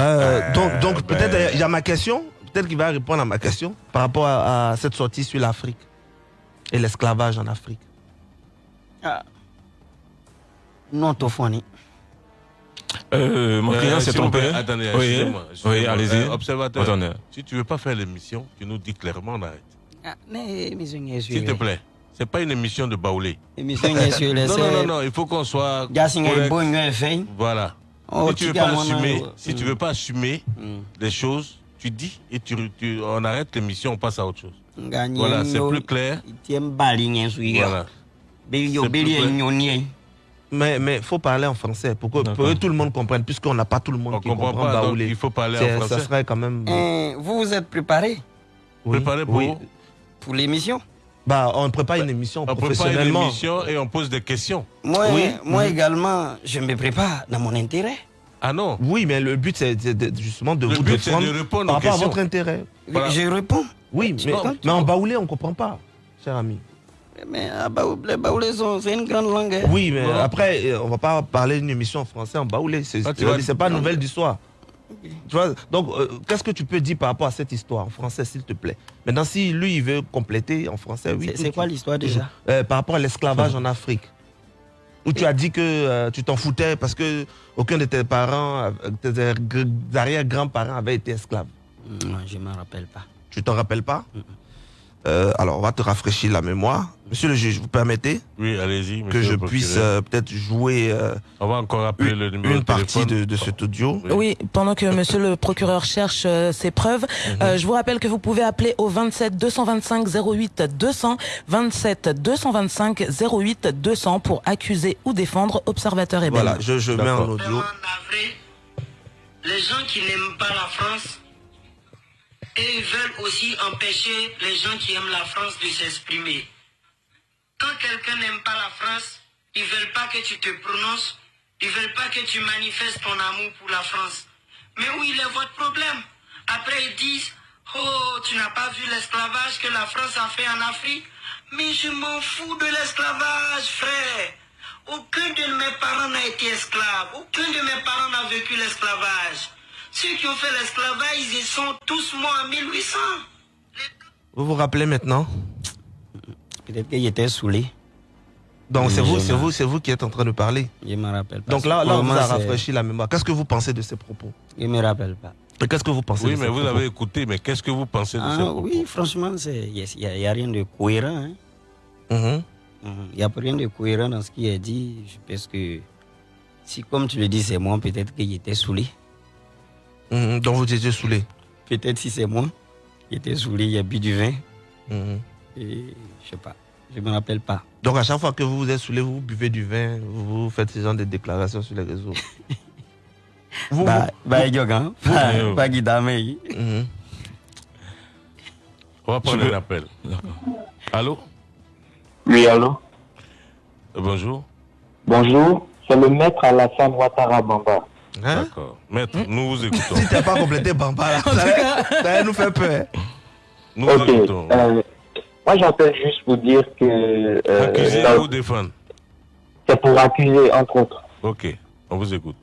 Speaker 4: Euh, donc, donc peut-être euh, il y a ma question, peut-être qu'il va répondre à ma question par rapport à, à cette sortie sur l'Afrique et l'esclavage en Afrique.
Speaker 3: Ah. Non, Tofoni.
Speaker 5: Euh, mon client
Speaker 1: Euh,
Speaker 5: s'est
Speaker 1: s'il vous
Speaker 5: trompé.
Speaker 1: Attendez,
Speaker 5: Oui,
Speaker 1: excusez-moi.
Speaker 5: oui, allez-y.
Speaker 1: Euh, observateur,
Speaker 5: Attendez.
Speaker 1: si tu veux pas faire l'émission, tu nous dis clairement, on arrête.
Speaker 3: Ah, mais, mais je n'ai
Speaker 1: S'il te plaît. C'est pas une émission de baoulé.
Speaker 3: Émission de sur les (laughs)
Speaker 1: Non, non, non, non, il faut qu'on soit. Voilà.
Speaker 3: Oh,
Speaker 1: si tu veux pas assumer,
Speaker 3: âme.
Speaker 1: si tu veux pas assumer les choses, tu dis et tu, tu- on arrête l'émission, on passe à autre chose. Voilà, c'est plus clair. Voilà.
Speaker 4: Mais mais faut parler en français pour que, pour que tout le monde comprenne, puisqu'on n'a pas tout le monde
Speaker 1: On
Speaker 4: qui
Speaker 1: comprend
Speaker 4: comprend
Speaker 1: pas, donc
Speaker 4: baoulé.
Speaker 1: il faut parler en français.
Speaker 4: Ça serait quand même.
Speaker 3: Euh, vous vous êtes préparé?
Speaker 4: Oui,
Speaker 1: Préparé pour
Speaker 4: oui.
Speaker 3: pour l'émission?
Speaker 4: Bah, on prépare une émission
Speaker 1: On prépare une
Speaker 4: professionnellement.
Speaker 1: émission et on pose des questions.
Speaker 3: Moi,
Speaker 4: Oui.
Speaker 3: moi
Speaker 4: Mhm.
Speaker 3: également, je me prépare dans mon intérêt.
Speaker 1: Ah non
Speaker 4: Oui, mais le but c'est justement de
Speaker 1: Le
Speaker 4: vous
Speaker 1: but,
Speaker 4: défendre
Speaker 1: de répondre
Speaker 4: par
Speaker 1: aux
Speaker 4: rapport à
Speaker 1: questions.
Speaker 4: votre intérêt.
Speaker 1: Voilà.
Speaker 3: Je réponds.
Speaker 4: Oui, mais, en baoulé, on comprend pas, cher ami.
Speaker 3: Mais ah, les baoulés c'est une grande langue. hein.
Speaker 4: Oui, mais après, euh, on va pas parler d'une émission en français en baoulé.
Speaker 1: Ah,
Speaker 4: c'est-
Speaker 1: vas-
Speaker 4: c'est pas nouvelle du soir. Tu vois, donc, euh, qu'est-ce que tu peux dire par rapport à cette histoire en français, s'il te plaît? Maintenant, si lui, il veut compléter en français, oui.
Speaker 3: C'est- quoi l'histoire déjà?
Speaker 4: Euh, Par rapport à l'esclavage en Afrique. Où tu as dit que euh, tu t'en foutais parce que aucun de tes parents, tes arrière-grands-parents avaient été esclaves.
Speaker 3: Non, je m'en rappelle pas.
Speaker 4: Tu t'en rappelles pas? Euh, Alors, on va te rafraîchir la mémoire. Monsieur le juge, vous permettez
Speaker 1: Oui, allez-y.
Speaker 4: que je puisse euh, peut-être jouer euh,
Speaker 1: On va encore appeler le numéro
Speaker 4: une
Speaker 1: de
Speaker 4: partie de, de cet audio
Speaker 2: Oui, pendant que monsieur le procureur cherche euh, ses preuves,
Speaker 1: Mhm.
Speaker 2: euh, je vous rappelle que vous pouvez appeler au 27 225 08 200, 27 225 08 200 pour accuser ou défendre observateur et
Speaker 4: Voilà, je, je mets en audio.
Speaker 19: les gens qui n'aiment pas la France, et ils veulent aussi empêcher les gens qui aiment la France de s'exprimer. Quand quelqu'un n'aime pas la France, ils veulent pas que tu te prononces, ils veulent pas que tu manifestes ton amour pour la France. Mais où il est votre problème Après ils disent, oh, tu n'as pas vu l'esclavage que la France a fait en Afrique? Mais je m'en fous de l'esclavage, frère. Aucun de mes parents n'a été esclave. Aucun de mes parents n'a vécu l'esclavage. Ceux qui ont fait l'esclavage, ils sont tous morts en 1800.
Speaker 4: Vous vous rappelez maintenant?
Speaker 3: Peut-être qu'il était saoulé.
Speaker 4: Donc c'est vous,
Speaker 3: me-
Speaker 4: c'est vous, c'est vous qui êtes en train de parler.
Speaker 3: Je me rappelle pas.
Speaker 4: Donc là, là on vous a rafraîchi la mémoire. Qu'est-ce que vous pensez de ces propos?
Speaker 3: Je me rappelle pas.
Speaker 4: Et qu'est-ce que vous pensez
Speaker 1: Oui,
Speaker 4: de
Speaker 1: mais
Speaker 4: ces
Speaker 1: vous
Speaker 4: propos?
Speaker 1: avez écouté, mais qu'est-ce que vous pensez de
Speaker 3: Ah,
Speaker 1: ces propos?
Speaker 3: oui, franchement, il n'y a, y a rien de cohérent. hein.
Speaker 4: Mhm.
Speaker 3: Il n'y a rien de cohérent dans ce qui est dit. Je pense que si, comme tu le dis, c'est moi, peut-être qu'il était saoulé.
Speaker 4: Mhm, Donc vous étiez saoulé.
Speaker 3: Peut-être si c'est moi, il était saoulé, il a bu du vin.
Speaker 4: Mhm.
Speaker 3: Et je sais pas, je me rappelle pas.
Speaker 4: Donc à chaque fois que vous vous êtes saoulé, vous buvez du vin, vous faites ce genre de déclarations sur les réseaux. vous, (laughs)
Speaker 3: Bah,
Speaker 4: vous-
Speaker 3: bah,
Speaker 4: vous-
Speaker 3: Yogan,
Speaker 4: vous-
Speaker 3: pas-
Speaker 4: vous-. Mhm.
Speaker 1: On va prendre un appel. Allô?
Speaker 20: Oui, allô?
Speaker 1: Euh, Bonjour.
Speaker 20: Bonjour, c'est le maître Alassane Ouattara Bamba.
Speaker 1: D'accord. Maître, nous vous (laughs) écoutons.
Speaker 4: Si t'as pas complété Bamba, là, ça, ça nous faire peur.
Speaker 1: Nous vous
Speaker 20: Ok,
Speaker 1: écoutons.
Speaker 20: euh, moi j'appelle juste pour dire que... euh,
Speaker 1: Accuser
Speaker 20: ça-
Speaker 1: ou défendre
Speaker 20: c'est pour accuser, entre autres.
Speaker 1: Ok, on vous écoute.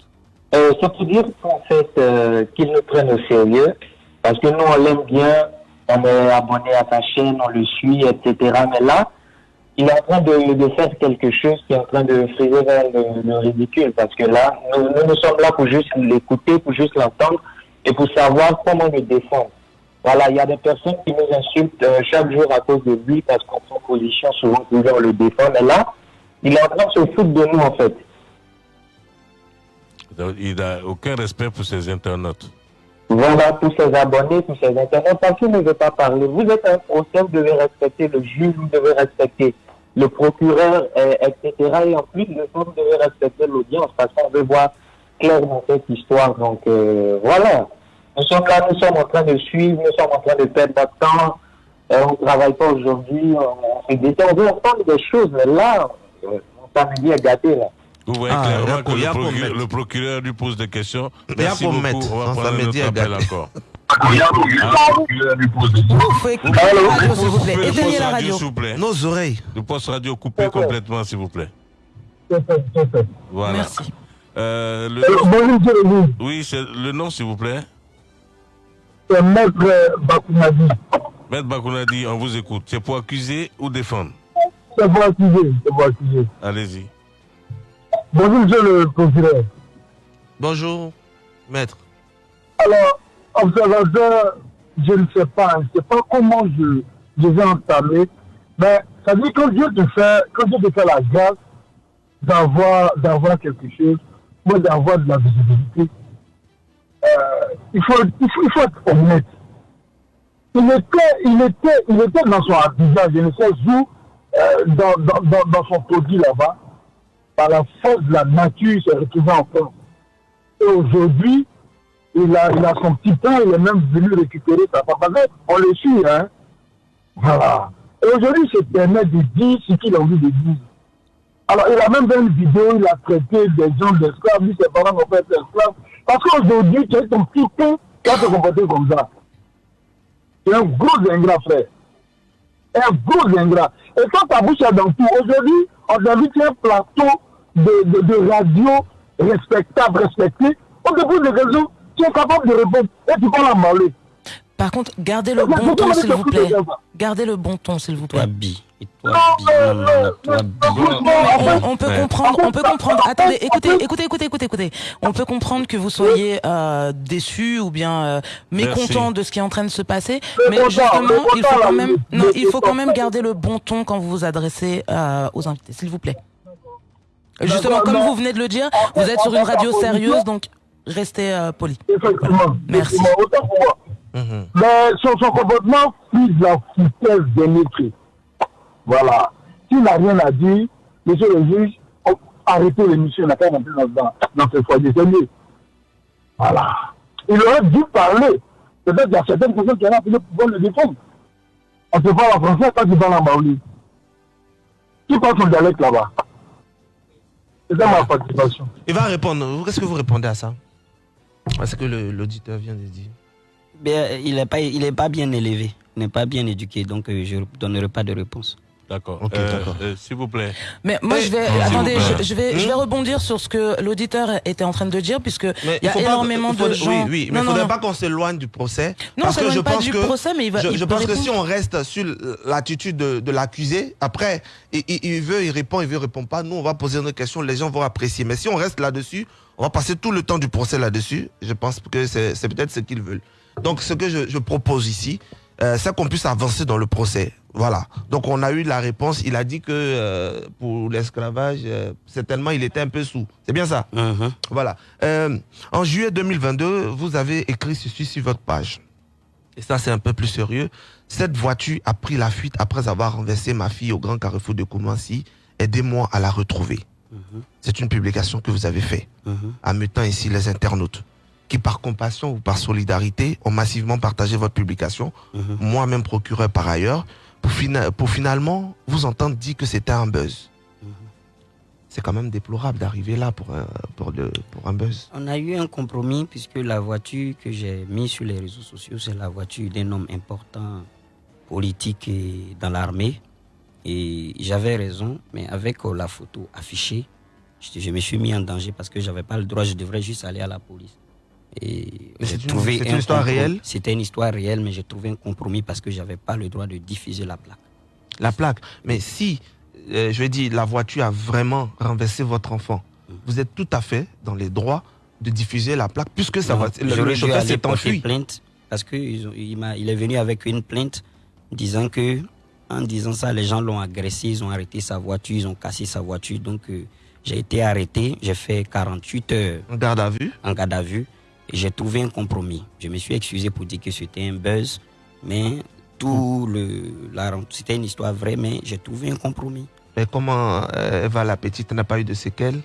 Speaker 20: Euh, c'est pour dire qu'en fait, euh, qu'ils nous prennent au sérieux, parce que nous, on l'aime bien, on est abonné à sa chaîne, on le suit, etc. Mais là, il est en train de, de faire quelque chose qui est en train de friser vers le, le ridicule, parce que là, nous, nous, nous sommes là pour juste l'écouter, pour juste l'entendre, et pour savoir comment le défendre. Voilà, il y a des personnes qui nous insultent euh, chaque jour à cause de lui, parce qu'on prend position souvent pour le défend. Mais là, il est en train de se foutre de nous, en fait.
Speaker 1: Donc, Il n'a aucun respect pour ses internautes.
Speaker 20: Voilà, tous ces abonnés, tous ces internautes, parce qu'il ne veut pas parler. Vous êtes un procès, vous devez respecter le juge, vous devez respecter le procureur, etc. Et en plus, le vous devez respecter l'audience, parce qu'on veut voir clair dans cette histoire. Donc, euh, voilà. Nous sommes là, nous sommes en train de suivre, nous sommes en train de perdre notre temps. Euh, on ne travaille pas aujourd'hui, on, se détend. On veut entendre des choses, mais là, euh, mon samedi est gâté, là.
Speaker 1: Vous voyez
Speaker 4: Ah,
Speaker 1: clairement que le, le procureur lui pose des questions. Merci beaucoup.
Speaker 4: maître.
Speaker 1: On va prendre appel encore. (laughs)
Speaker 2: S'il vous plaît. Éteignez
Speaker 1: poste
Speaker 2: la
Speaker 1: radio,
Speaker 2: radio.
Speaker 1: s'il vous plaît.
Speaker 4: Nos oreilles.
Speaker 1: Le poste radio coupé complètement, s'il vous plaît. Voilà.
Speaker 2: Merci.
Speaker 1: Euh, le...
Speaker 21: Bonjour, Jérémy.
Speaker 1: Oui, c'est le nom, s'il vous plaît.
Speaker 21: C'est Maître Bakounadi.
Speaker 1: Maître Bakounadi, on vous écoute. C'est pour accuser ou défendre?
Speaker 21: C'est pour accuser. C'est pour accuser.
Speaker 1: Allez-y.
Speaker 21: Bonjour, monsieur le procureur.
Speaker 4: Bonjour, maître.
Speaker 21: Alors, observateur, je ne sais pas, je ne sais pas comment je, je vais entamer, mais ça dit quand Dieu te fait, quand Dieu te fait la grâce d'avoir, d'avoir quelque chose, moi d'avoir de la visibilité, euh, il, faut, il, faut, il faut être honnête. Il était, il était, il était dans son habitat, je ne sais où, euh, dans, dans, dans, dans son produit là-bas, par la force de la nature, il s'est retrouvé en France. Et aujourd'hui, il a, il a son petit pain, il est même venu récupérer sa papa. On le suit, hein. Voilà. Et aujourd'hui, il se permet de dire ce qu'il a envie de dire. Alors, il a même fait une vidéo, il a traité des gens d'esclaves, lui, ses parents ont fait esclaves. Parce qu'aujourd'hui, tu es ton petit pain qui va te comporter comme ça. C'est un gros ingrat, frère. Un gros ingrat. Et quand ta bouche est dans tout, aujourd'hui, on t'invite sur un plateau de, de, de radio respectable, respecté. On te pose des questions, tu es capable de répondre. Et tu parles à parler.
Speaker 2: Par contre, gardez le bon ton, s'il vous plaît. Gardez le bon ton, s'il vous plaît. On, peut comprendre, on peut comprendre. Attendez, écoutez, écoutez, écoutez, écoutez, écoutez. On peut comprendre que vous soyez euh, déçu ou bien euh, mécontent
Speaker 21: Merci.
Speaker 2: de ce qui est en train de se passer,
Speaker 21: Mais
Speaker 2: justement, il faut quand même, non, il faut quand même garder le bon ton quand vous vous adressez euh, aux invités, s'il vous plaît. Justement, comme vous venez de le dire,
Speaker 21: En
Speaker 2: vous êtes
Speaker 21: en
Speaker 2: sur une radio sérieuse, donc restez euh, poli.
Speaker 21: Effectivement.
Speaker 2: Merci.
Speaker 21: Effectivement, autant pour moi. Mais son, son comportement fuit la foutaise des métiers. Voilà. S'il n'a rien à dire, monsieur le juge, oh, arrêtez l'émission, il n'a pas rentré dans, dans, dans ce foyer. C'est mieux. Voilà. Il aurait dû parler. Peut-être qu'il y a certaines personnes qui ont appelé pour pouvoir le défendre. On se parle en français quand tu parles en baouli. Qui parle son dialecte là-bas? C'est ça ma participation.
Speaker 4: Il va répondre. Qu'est-ce que vous répondez à ça? Parce que le- l'auditeur vient de dire.
Speaker 3: Il n'est pas, il est pas bien élevé, il n'est pas bien éduqué, donc euh, je ne donnerai pas de réponse.
Speaker 1: D'accord.
Speaker 4: Ok,
Speaker 1: Euh, euh, S'il vous plaît.
Speaker 2: Mais moi, je vais, attendez, je, je vais, je vais
Speaker 1: Hmm
Speaker 2: rebondir sur ce que l'auditeur était en train de dire, puisque
Speaker 4: Mais
Speaker 2: il y a
Speaker 4: pas-
Speaker 2: énormément
Speaker 4: faut-
Speaker 2: de gens.
Speaker 4: Oui, oui, mais il ne faudrait
Speaker 2: non.
Speaker 4: pas qu'on s'éloigne du procès.
Speaker 2: Non,
Speaker 4: parce que je
Speaker 2: pas
Speaker 4: pense
Speaker 2: du
Speaker 4: que,
Speaker 2: procès, mais il va-
Speaker 4: je,
Speaker 2: il
Speaker 4: je pense que si on reste sur l'attitude de, de l'accusé, après, il, il- il veut, il répond, il veut, il répond pas. Nous, on va poser nos questions, les gens vont apprécier. Mais si on reste là-dessus, on va passer tout le temps du procès là-dessus. Je pense que c'est peut-être ce qu'ils veulent. Donc, ce que je, je propose ici, euh, c'est qu'on puisse avancer dans le procès. Voilà. Donc, on a eu la réponse. Il a dit que euh, pour l'esclavage, euh, certainement, il était un peu sous. C'est bien ça? Voilà. Euh, en juillet 2022, vous avez écrit ceci sur votre page. Et ça, c'est un peu plus sérieux. Cette voiture a pris la fuite après avoir renversé ma fille au grand carrefour de Koumansi. Aidez-moi à la retrouver. C'est une publication que vous avez faite, en mettant ici les internautes qui, par compassion ou par solidarité, ont massivement partagé votre publication. Moi-même procureur par ailleurs, pour, fina- pour finalement vous entendre dire que c'était un buzz. C'est quand même déplorable d'arriver là pour un, pour, le, pour un buzz.
Speaker 3: On a eu un compromis puisque la voiture que j'ai mise sur les réseaux sociaux, c'est la voiture d'un homme important politique et dans l'armée. Et j'avais raison, mais avec euh, la photo affichée, je, je me suis mis en danger parce que j'avais pas le droit, je devrais juste aller à la police. Et j'ai
Speaker 4: c'est une-
Speaker 3: trouvé
Speaker 4: c'est
Speaker 3: un
Speaker 4: une histoire réelle?
Speaker 3: C'était une histoire réelle, mais j'ai trouvé un compromis parce que j'avais pas le droit de diffuser la plaque.
Speaker 4: La plaque. Mais si, euh, je vais dire, la voiture a vraiment renversé votre enfant, vous êtes tout à fait dans les droits de diffuser la plaque, puisque ça va, le, le chauffeur s'est enfui.
Speaker 3: plainte parce que ils ont- il, m'a- il est venu avec une plainte disant que en disant ça les gens l'ont agressé, ils ont arrêté sa voiture, ils ont cassé sa voiture. Donc euh, j'ai été arrêté, j'ai fait 48 heures
Speaker 4: en garde à vue.
Speaker 3: En garde à vue et j'ai trouvé un compromis. Je me suis excusé pour dire que c'était un buzz, mais tout le la c'était une histoire vraie, mais j'ai trouvé un compromis.
Speaker 4: Mais comment euh, Eva la petite n'a pas eu de séquelles?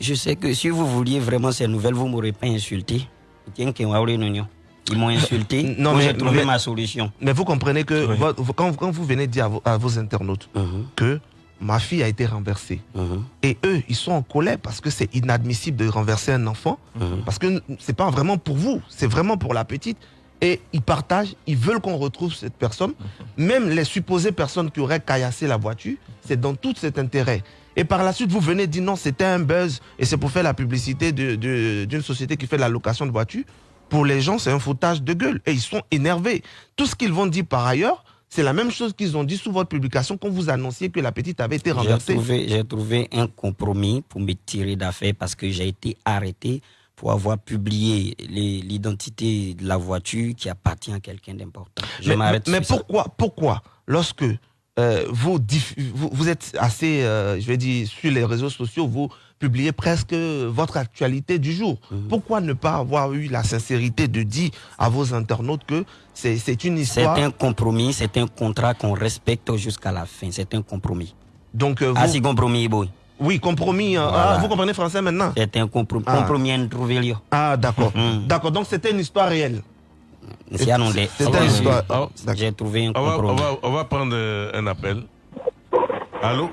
Speaker 3: Je sais que si vous vouliez vraiment ces nouvelles, vous m'aurez pas insulté. Tiens, Ils m'ont insulté.
Speaker 4: Non,
Speaker 3: Moi, j'ai trouvé
Speaker 4: mais-
Speaker 3: ma solution.
Speaker 4: Mais vous comprenez que votre- quand, quand vous venez dire à vos, à vos internautes
Speaker 3: Uh-huh.
Speaker 4: que ma fille a été renversée, et eux, ils sont en colère parce que c'est inadmissible de renverser un enfant,
Speaker 3: Uh-huh.
Speaker 4: parce que c'est pas vraiment pour vous, c'est vraiment pour la petite. Et ils partagent, ils veulent qu'on retrouve cette personne. Même les supposées personnes qui auraient caillassé la voiture, c'est dans tout cet intérêt. Et par la suite, vous venez dire non, c'était un buzz et c'est pour faire la publicité de- de- d'une société qui fait la location de voitures. Pour les gens, c'est un foutage de gueule et ils sont énervés. Tout ce qu'ils vont dire par ailleurs, c'est la même chose qu'ils ont dit sous votre publication quand vous annonciez que la petite avait été renversée.
Speaker 3: j'ai trouvé un compromis pour me tirer d'affaire parce que j'ai été arrêté pour avoir publié l'identité de la voiture qui appartient à quelqu'un d'important. Je
Speaker 4: Mais,
Speaker 3: m'arrête
Speaker 4: mais
Speaker 3: ça.
Speaker 4: pourquoi, pourquoi, lorsque euh, vous, diff- vous, vous êtes assez, euh, je vais dire, sur les réseaux sociaux, vous publiez presque votre actualité du jour.
Speaker 3: Mhm.
Speaker 4: Pourquoi ne pas avoir eu la sincérité de dire à vos internautes que c'est c'est une
Speaker 3: C'est
Speaker 4: histoire
Speaker 3: un compromis, c'est un contrat qu'on respecte jusqu'à la fin. C'est un compromis.
Speaker 4: Donc, euh,
Speaker 3: Ah,
Speaker 4: vous-
Speaker 3: si compromis, boy.
Speaker 4: Oui, compromis. hein.
Speaker 3: Voilà.
Speaker 4: Ah, vous comprenez français maintenant?
Speaker 3: C'est un comprom-
Speaker 4: Ah.
Speaker 3: compromis introuvé.
Speaker 4: Ah, d'accord. D'accord, donc c'était une histoire réelle.
Speaker 3: C'est.
Speaker 4: C'était une histoire.
Speaker 1: Ah,
Speaker 3: J'ai trouvé un
Speaker 1: On va, on,
Speaker 3: compromis.
Speaker 1: va, on va prendre euh, un appel. Allô?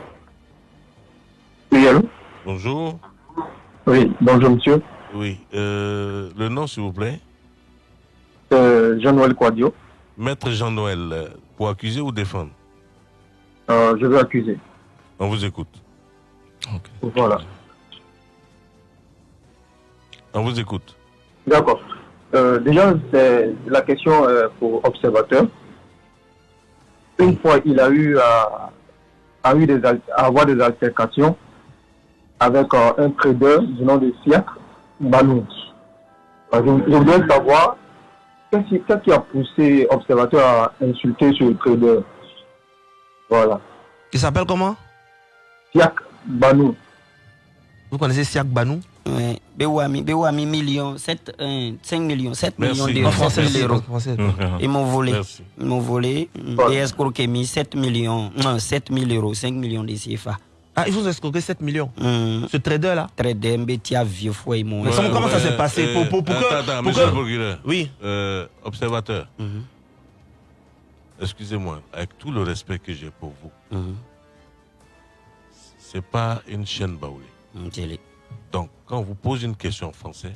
Speaker 21: Oui, allô?
Speaker 1: Bonjour.
Speaker 21: Oui, bonjour monsieur.
Speaker 1: Oui. euh, le nom, s'il vous plaît
Speaker 21: Euh, Jean-Noël Quadio.
Speaker 1: Maître Jean-Noël, euh, pour accuser ou défendre?
Speaker 21: Euh, je veux accuser.
Speaker 1: On vous écoute.
Speaker 21: Voilà.
Speaker 1: On vous écoute.
Speaker 21: D'accord. Euh, déjà, c'est la question euh, pour observateur. Une fois, il a eu à, a eu des, al- à avoir des altercations avec euh, un trader du nom de Siak Banou. Euh, je, je voudrais savoir qu'est-ce qui, qu'est-ce qui a poussé observateur à insulter ce trader. Voilà.
Speaker 4: Il s'appelle comment?
Speaker 21: Siak Banou.
Speaker 4: Vous connaissez Siak Banou?
Speaker 3: Oui. Bewami, Bewami, millions, 7, 5 millions, 7
Speaker 4: Merci.
Speaker 3: millions d'euros.
Speaker 4: En français,
Speaker 3: 7 000 euros.
Speaker 4: en français.
Speaker 3: Ils m'ont volé.
Speaker 4: Merci.
Speaker 3: Ils m'ont volé. Et escroqué 7 millions, non, 7 000 euros, 5 millions de CFA.
Speaker 4: Ah, ils vous ont escroqué 7 millions
Speaker 3: Ce
Speaker 4: trader-là
Speaker 3: Trader, Mbétia, vieux fou, ils m'ont
Speaker 4: Mais comment- ça s'est
Speaker 1: Euh,
Speaker 4: passé pour, pour, pour que-
Speaker 1: attends, monsieur
Speaker 4: que-
Speaker 1: le procureur.
Speaker 4: Oui.
Speaker 1: Euh, observateur.
Speaker 3: Mhm.
Speaker 1: Excusez-moi, avec tout le respect que j'ai pour vous,
Speaker 3: Mhm.
Speaker 1: c'est pas une chaîne baoulée. Donc, quand on vous pose une question en français,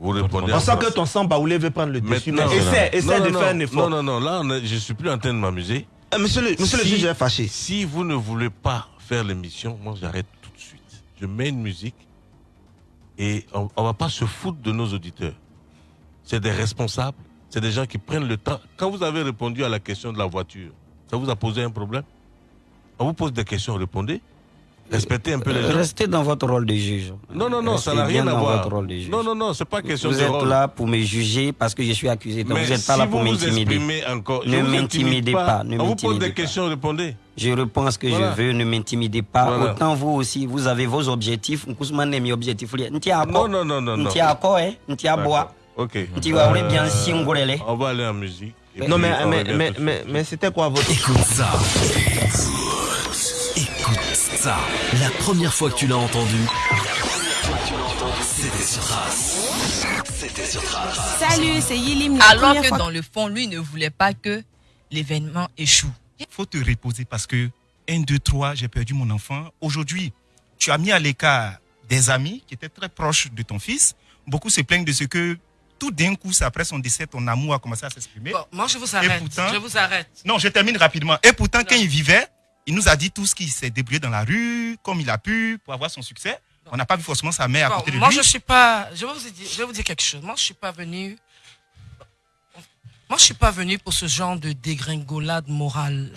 Speaker 1: vous répondez
Speaker 4: On
Speaker 1: en
Speaker 4: sent que ton sang baoulé veut prendre le dessus. Mais essaie, essaie
Speaker 1: non,
Speaker 4: de
Speaker 1: non,
Speaker 4: faire un
Speaker 1: non,
Speaker 4: effort.
Speaker 1: Non, non, non, là, on est- je suis plus en train de m'amuser.
Speaker 4: monsieur le, monsieur le
Speaker 1: Si-
Speaker 4: juge est fâché.
Speaker 1: Si vous ne voulez pas faire l'émission, moi j'arrête tout de suite. Je mets une musique et on, on va pas se foutre de nos auditeurs. C'est des responsables, c'est des gens qui prennent le temps. Quand vous avez répondu à la question de la voiture, ça vous a posé un problème? On vous pose des questions, répondez. Respectez un peu les gens.
Speaker 3: Restez dans votre rôle de juge.
Speaker 1: Non, non, non, ça n'a
Speaker 3: Restez
Speaker 1: rien à
Speaker 3: dans
Speaker 1: voir.
Speaker 3: votre rôle de juge.
Speaker 1: Non, non, non, c'est pas question
Speaker 3: Vous
Speaker 1: de
Speaker 3: êtes
Speaker 1: rôle.
Speaker 3: là pour me juger parce que je suis accusé. Donc
Speaker 1: Mais
Speaker 3: vous n'êtes pas
Speaker 1: si
Speaker 3: là pour
Speaker 1: vous vous
Speaker 3: m'intimider. ne
Speaker 1: vous
Speaker 3: m'intimidez
Speaker 1: intimide
Speaker 3: pas. Ne
Speaker 1: On vous pose des
Speaker 3: pas.
Speaker 1: questions, répondez.
Speaker 3: Je réponds ce que
Speaker 1: Voilà.
Speaker 3: je veux, ne m'intimidez pas.
Speaker 1: Voilà.
Speaker 3: Autant vous aussi, vous avez vos objectifs. Nkousmane est mes objectifs.
Speaker 1: Non, non, non, non, non.
Speaker 3: Ntia ako, eh. Ntia bois.
Speaker 1: Ok.
Speaker 3: Ntia wa ule bien
Speaker 1: Euh,
Speaker 3: singolele.
Speaker 1: On va aller en musique.
Speaker 4: Non, mais, mais, mais, mais c'était quoi votre.
Speaker 17: Écoute ça. Ça. La première fois que tu l'as entendu, c'était sur Trace. C'était sur Trace.
Speaker 10: Salut, c'est Yilim. Alors que dans le fond, lui ne voulait pas que l'événement échoue.
Speaker 9: faut te reposer parce que 1, 2, 3, j'ai perdu mon enfant. Aujourd'hui, tu as mis à l'écart des amis qui étaient très proches de ton fils. Beaucoup se plaignent de ce que tout d'un coup, c'est après son décès, ton amour a commencé à s'exprimer.
Speaker 11: Bon, moi, je vous arrête.
Speaker 9: pourtant-
Speaker 11: Je vous arrête.
Speaker 9: Non, je termine rapidement. Et pourtant, quand il vivait, il nous a dit tout ce qu'il s'est débrouillé dans la rue, comme il a pu, pour avoir son succès. On n'a pas vu forcément sa mère à côté de
Speaker 11: moi,
Speaker 9: lui.
Speaker 11: je suis pas. Je vais, vous dire, je vais vous dire quelque chose. Moi, je suis pas venu. Moi, je suis pas venu pour ce genre de dégringolade morale.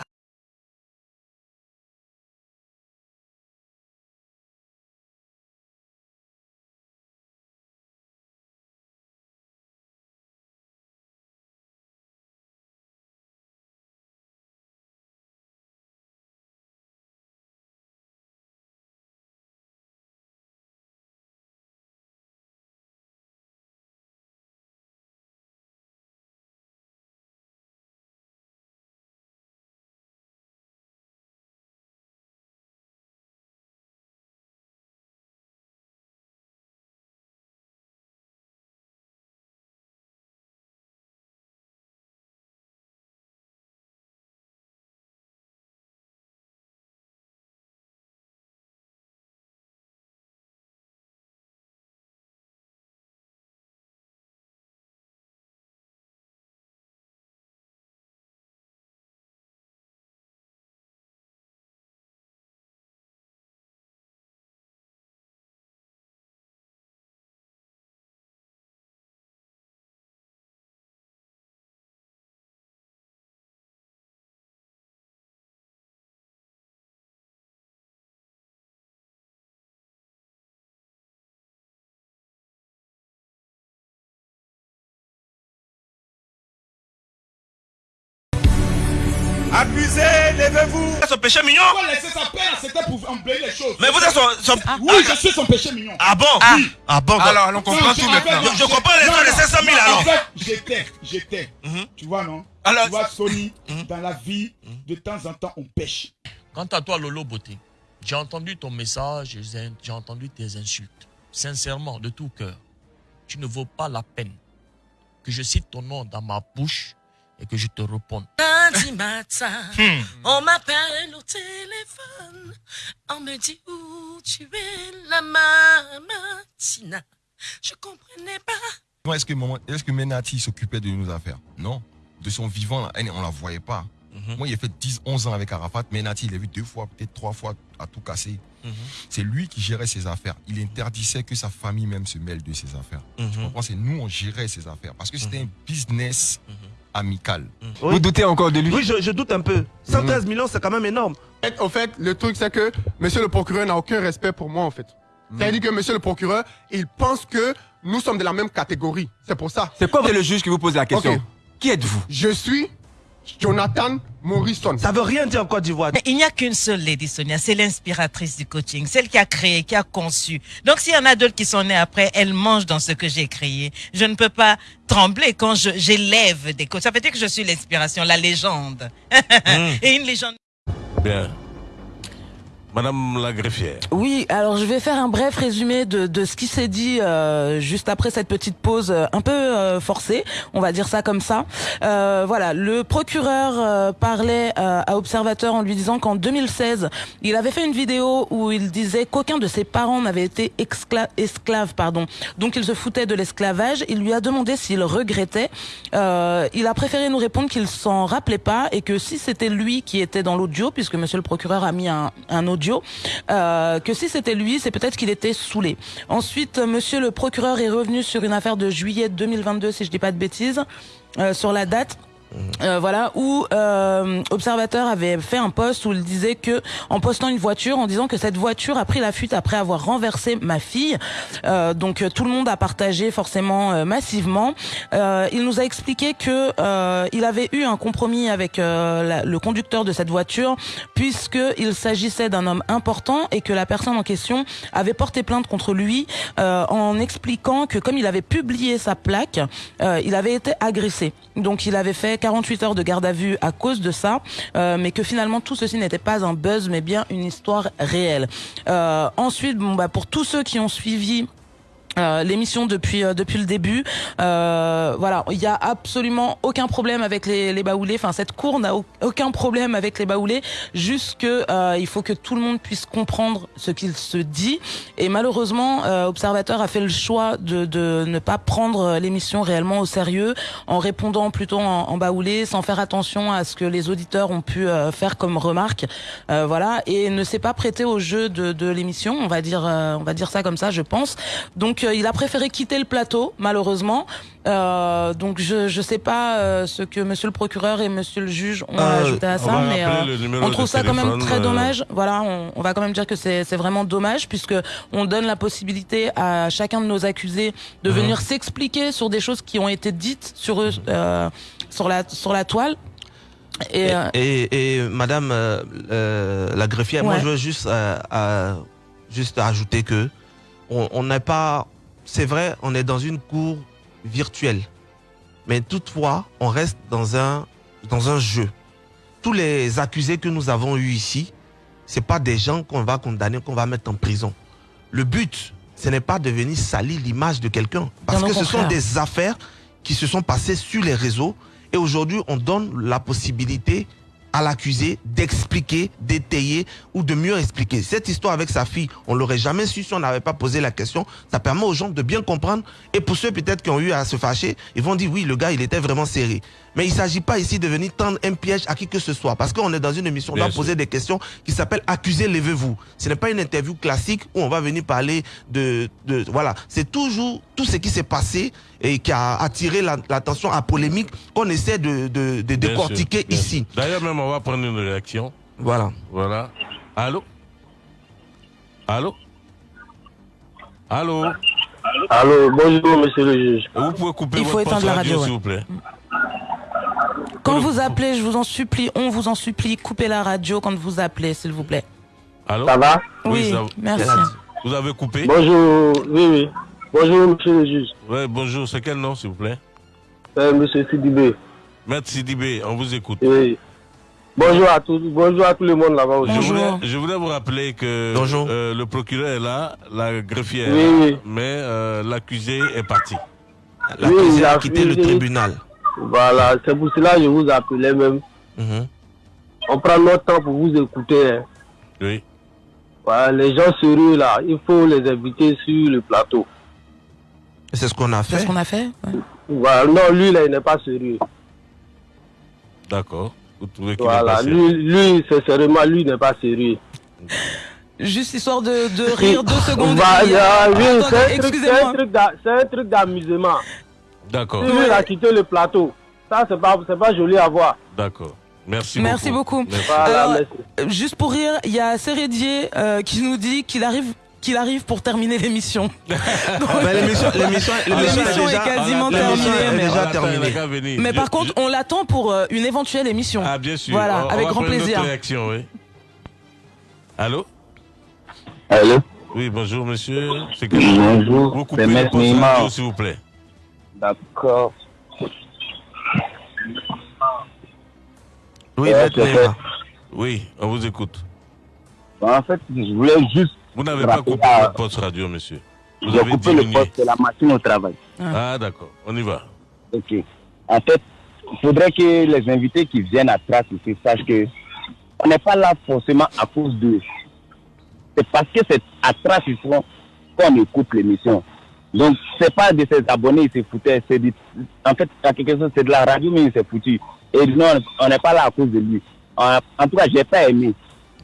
Speaker 22: Accusé, levez-vous.
Speaker 8: Son péché mignon
Speaker 22: Pourquoi laisser sa peine C'était pour emblayer les choses.
Speaker 8: Mais vous êtes son. son-
Speaker 22: Oui, je suis son péché mignon.
Speaker 8: Ah bon?
Speaker 22: Oui.
Speaker 8: Ah bon
Speaker 22: Alors,
Speaker 8: on comprend tout maintenant.
Speaker 22: non,
Speaker 8: Je comprends les
Speaker 22: non,
Speaker 8: gens de
Speaker 22: non,
Speaker 8: 500 000
Speaker 22: non,
Speaker 8: alors.
Speaker 22: En fait, j'étais, j'étais. Tu vois, non?
Speaker 8: Alors-
Speaker 22: Tu vois, Sony, dans la vie, de temps en temps, on pêche.
Speaker 8: Quant à toi, Lolo Beauté, j'ai entendu ton message, j'ai j'ai entendu tes insultes. Sincèrement, de tout cœur, tu ne vaux pas la peine que je cite ton nom dans ma bouche et que je te réponde.
Speaker 11: Lundi matin,
Speaker 8: Hmm.
Speaker 11: on m'appelle au téléphone. On me dit où tu es, la mamatina. Je comprenais pas.
Speaker 13: Est-ce que, Menati s'occupait de nos affaires? Non. De son vivant, là, on la voyait pas.
Speaker 8: Mhm.
Speaker 13: Moi, il a fait 10, 11 ans avec Arafat. Menati, il l'a vu deux fois, peut-être trois fois, à tout casser.
Speaker 8: Mhm.
Speaker 13: C'est lui qui gérait ses affaires. Il interdisait que sa famille même se mêle de ses affaires. Tu
Speaker 8: Mhm.
Speaker 13: comprends? C'est nous, on gérait ses affaires. Parce que c'était un business amical.
Speaker 4: Oui.
Speaker 15: encore de lui?
Speaker 4: Oui, je, je doute un peu. 113 millions, c'est quand même énorme.
Speaker 15: Au fait, le truc, c'est que monsieur le procureur n'a aucun respect pour moi, en fait. C'est-à-dire que monsieur le procureur, il pense que nous sommes de la même catégorie. C'est pour ça.
Speaker 14: C'est quoi le juge qui vous pose la question? Qui êtes-vous?
Speaker 15: Je suis Jonathan Morrison.
Speaker 4: Ça veut rien dire en Côte d'Ivoire.
Speaker 16: Il n'y a qu'une seule Lady Sonia, c'est l'inspiratrice du coaching, celle qui a créé, qui a conçu. Donc s'il y en a d'autres qui sont nés après, elle mange dans ce que j'ai créé. Je ne peux pas trembler quand je- j'élève des coachs. Ça veut dire que je suis l'inspiration, la légende. (laughs) Et une légende.
Speaker 1: Bien. Madame la greffière.
Speaker 2: Oui, alors je vais faire un bref résumé de, de ce qui s'est dit euh, juste après cette petite pause euh, un peu euh, forcée, on va dire ça comme ça. Euh, voilà, le procureur euh, parlait à Observateur en lui disant qu'en 2016, il avait fait une vidéo où il disait qu'aucun de ses parents n'avait été esclave, pardon. Donc il se foutait de l'esclavage. Il lui a demandé s'il regrettait. Il a préféré nous répondre qu'il s'en rappelait pas et que si c'était lui qui était dans l'audio, puisque Monsieur le procureur a mis un, un audio, euh, que si c'était lui, c'est peut-être qu'il était saoulé. Ensuite, euh, Monsieur le procureur est revenu sur une affaire de juillet 2022, si je dis pas de bêtises, euh, sur la date. Euh, voilà où euh, Observateur avait fait un post où il disait que en postant une voiture en disant que cette voiture a pris la fuite après avoir renversé ma fille. Euh, donc euh, tout le monde a partagé forcément euh, massivement. Il nous a expliqué que il avait eu un compromis avec le conducteur de cette voiture puisque il s'agissait d'un homme important et que la personne en question avait porté plainte contre lui en expliquant que comme il avait publié sa plaque il avait été agressé. Donc il avait fait 48 heures de garde à vue à cause de ça, euh, mais que finalement tout ceci n'était pas un buzz, mais bien une histoire réelle. Euh, ensuite, bon, bah, pour tous ceux qui ont suivi euh, l'émission depuis euh, depuis le début. Euh, voilà, il y a absolument aucun problème avec les, les baoulés. Enfin, cette cour n'a au- aucun problème avec les baoulés. Juste que euh, il faut que tout le monde puisse comprendre ce qu'il se dit. Et malheureusement, euh, Observateur a fait le choix de, de ne pas prendre l'émission réellement au sérieux, en répondant plutôt en, en baoulé, sans faire attention à ce que les auditeurs ont pu euh, faire comme remarque. Euh, voilà, et ne s'est pas prêté au jeu de, de l'émission. On va dire, euh, on va dire ça comme ça, je pense. Donc euh, il a préféré quitter le plateau, malheureusement. Euh, donc je je sais pas euh, ce que Monsieur le procureur et Monsieur le juge ont
Speaker 1: Euh,
Speaker 2: ajouté à ça, mais euh, on trouve ça quand même très dommage. Voilà, on, on va quand même dire que c'est c'est vraiment dommage puisque on donne la possibilité à chacun de nos accusés de
Speaker 1: Mhm.
Speaker 2: venir s'expliquer sur des choses qui ont été dites sur eux sur la sur la toile. Et,
Speaker 4: Et, et- et Madame la greffière, moi je veux juste, juste ajouter que on n'est pas, c'est vrai, on est dans une cour virtuelle, mais toutefois on reste dans un dans un jeu. Tous les accusés que nous avons eus ici, c'est pas des gens qu'on va condamner, qu'on va mettre en prison. Le but, ce n'est pas de venir salir l'image de quelqu'un, parce que ce sont des affaires qui se sont passées sur les réseaux et aujourd'hui on donne la possibilité à l'accusé d'expliquer, d'étayer ou de mieux expliquer. Cette histoire avec sa fille, on l'aurait jamais su si on n'avait pas posé la question. Ça permet aux gens de bien comprendre. Et pour ceux peut-être qui ont eu à se fâcher, ils vont dire oui, le gars, il était vraiment serré. Mais il ne s'agit pas ici de venir tendre un piège à qui que ce soit. Parce qu'on est dans une émission, on
Speaker 1: Bien
Speaker 4: doit
Speaker 1: sûr.
Speaker 4: poser des questions qui s'appellent Accusé, levez-vous. Ce n'est pas une interview classique où on va venir parler de... de voilà, c'est toujours tout ce qui s'est passé et qui a attiré la- l'attention à polémique qu'on essaie de, de, de décortiquer
Speaker 1: sûr,
Speaker 4: ici.
Speaker 1: D'ailleurs, même, on va prendre une réaction.
Speaker 4: Voilà.
Speaker 1: Voilà. Allô? Allô? Allô?
Speaker 21: Allô, bonjour, monsieur le juge.
Speaker 1: Vous pouvez couper
Speaker 2: Il faut
Speaker 1: votre
Speaker 2: la
Speaker 1: radio,
Speaker 2: radio,
Speaker 1: s'il
Speaker 2: ouais.
Speaker 1: vous plaît.
Speaker 2: Quand vous appelez, je vous en supplie, on vous en supplie, coupez la radio quand vous appelez, s'il vous plaît.
Speaker 1: Allô
Speaker 21: Ça va
Speaker 2: Oui,
Speaker 1: ça-
Speaker 2: merci.
Speaker 1: Vous avez coupé
Speaker 21: Bonjour, oui, oui. Bonjour, monsieur le juge.
Speaker 1: Ouais, bonjour, c'est quel nom, s'il vous plaît
Speaker 21: Euh, monsieur Sidibé.
Speaker 1: Maître Sidibé, on vous écoute.
Speaker 21: Oui. Bonjour à tous, bonjour à tout le monde là-bas aussi.
Speaker 1: Je voulais, je voulais vous rappeler que euh, le procureur est là, la greffière
Speaker 21: Oui, oui.
Speaker 1: mais euh, l'accusé est parti.
Speaker 21: Oui, il a
Speaker 4: quitté le
Speaker 21: oui,
Speaker 4: tribunal.
Speaker 21: Voilà, c'est pour cela que je vous appelais même.
Speaker 4: Mhm.
Speaker 21: On prend notre temps pour vous écouter. hein.
Speaker 1: Oui.
Speaker 21: Voilà, les gens sérieux là, il faut les inviter sur le plateau.
Speaker 4: C'est ce qu'on a
Speaker 2: C'est ce qu'on a fait ouais.
Speaker 21: Voilà, non, lui là, il n'est pas sérieux.
Speaker 1: D'accord. Vous trouvez qu'il est
Speaker 21: Voilà,
Speaker 1: passé
Speaker 21: lui, lui sincèrement, lui n'est pas sérieux.
Speaker 2: Juste histoire de, de rire deux (laughs) secondes.
Speaker 21: Voilà, oui, d'a- c'est un truc d'amusement.
Speaker 1: D'accord.
Speaker 21: Si lui il a quitté le plateau, ça c'est pas, c'est pas joli à voir.
Speaker 1: D'accord. Merci,
Speaker 2: Merci beaucoup.
Speaker 1: Merci.
Speaker 21: Voilà,
Speaker 2: Alors,
Speaker 21: merci.
Speaker 2: euh, juste pour rire, il y a Sérédier euh, qui nous dit qu'il arrive qu'il arrive pour terminer l'émission. (laughs)
Speaker 4: Mais (laughs) l'émission- l'émission- est
Speaker 2: quasiment terminée.
Speaker 4: est
Speaker 2: mais-
Speaker 4: déjà terminée.
Speaker 2: par contre, on l'attend pour euh, une éventuelle émission.
Speaker 1: Ah, bien sûr.
Speaker 2: Voilà,
Speaker 1: On-
Speaker 2: avec grand plaisir.
Speaker 1: réaction, oui. Allô?
Speaker 21: Allô?
Speaker 1: Oui, bonjour, monsieur.
Speaker 21: Bonjour, c'est Maître Neymar.
Speaker 1: s'il vous plaît.
Speaker 21: D'accord.
Speaker 4: Oui.
Speaker 1: Oui, on vous écoute.
Speaker 23: En fait, je voulais juste.
Speaker 1: Vous n'avez pas coupé
Speaker 23: à-
Speaker 1: votre poste radio, monsieur. Vous
Speaker 23: J'ai
Speaker 1: avez
Speaker 23: coupé le
Speaker 1: diminué.
Speaker 23: poste de la machine au travail.
Speaker 1: Ah, d'accord. On y va.
Speaker 23: Ok. En fait, il faudrait que les invités qui viennent à Trace ici sachent que on n'est pas là forcément à cause d'eux. C'est parce que c'est à Trace qu'on écoute l'émission. Donc, c'est pas de ses abonnés, ils se foutaient. C'est en fait, à quelque chose, c'est de la radio, mais il s'est foutu. Et non, on n'est pas là à cause de lui. En, en tout cas, j'ai pas aimé.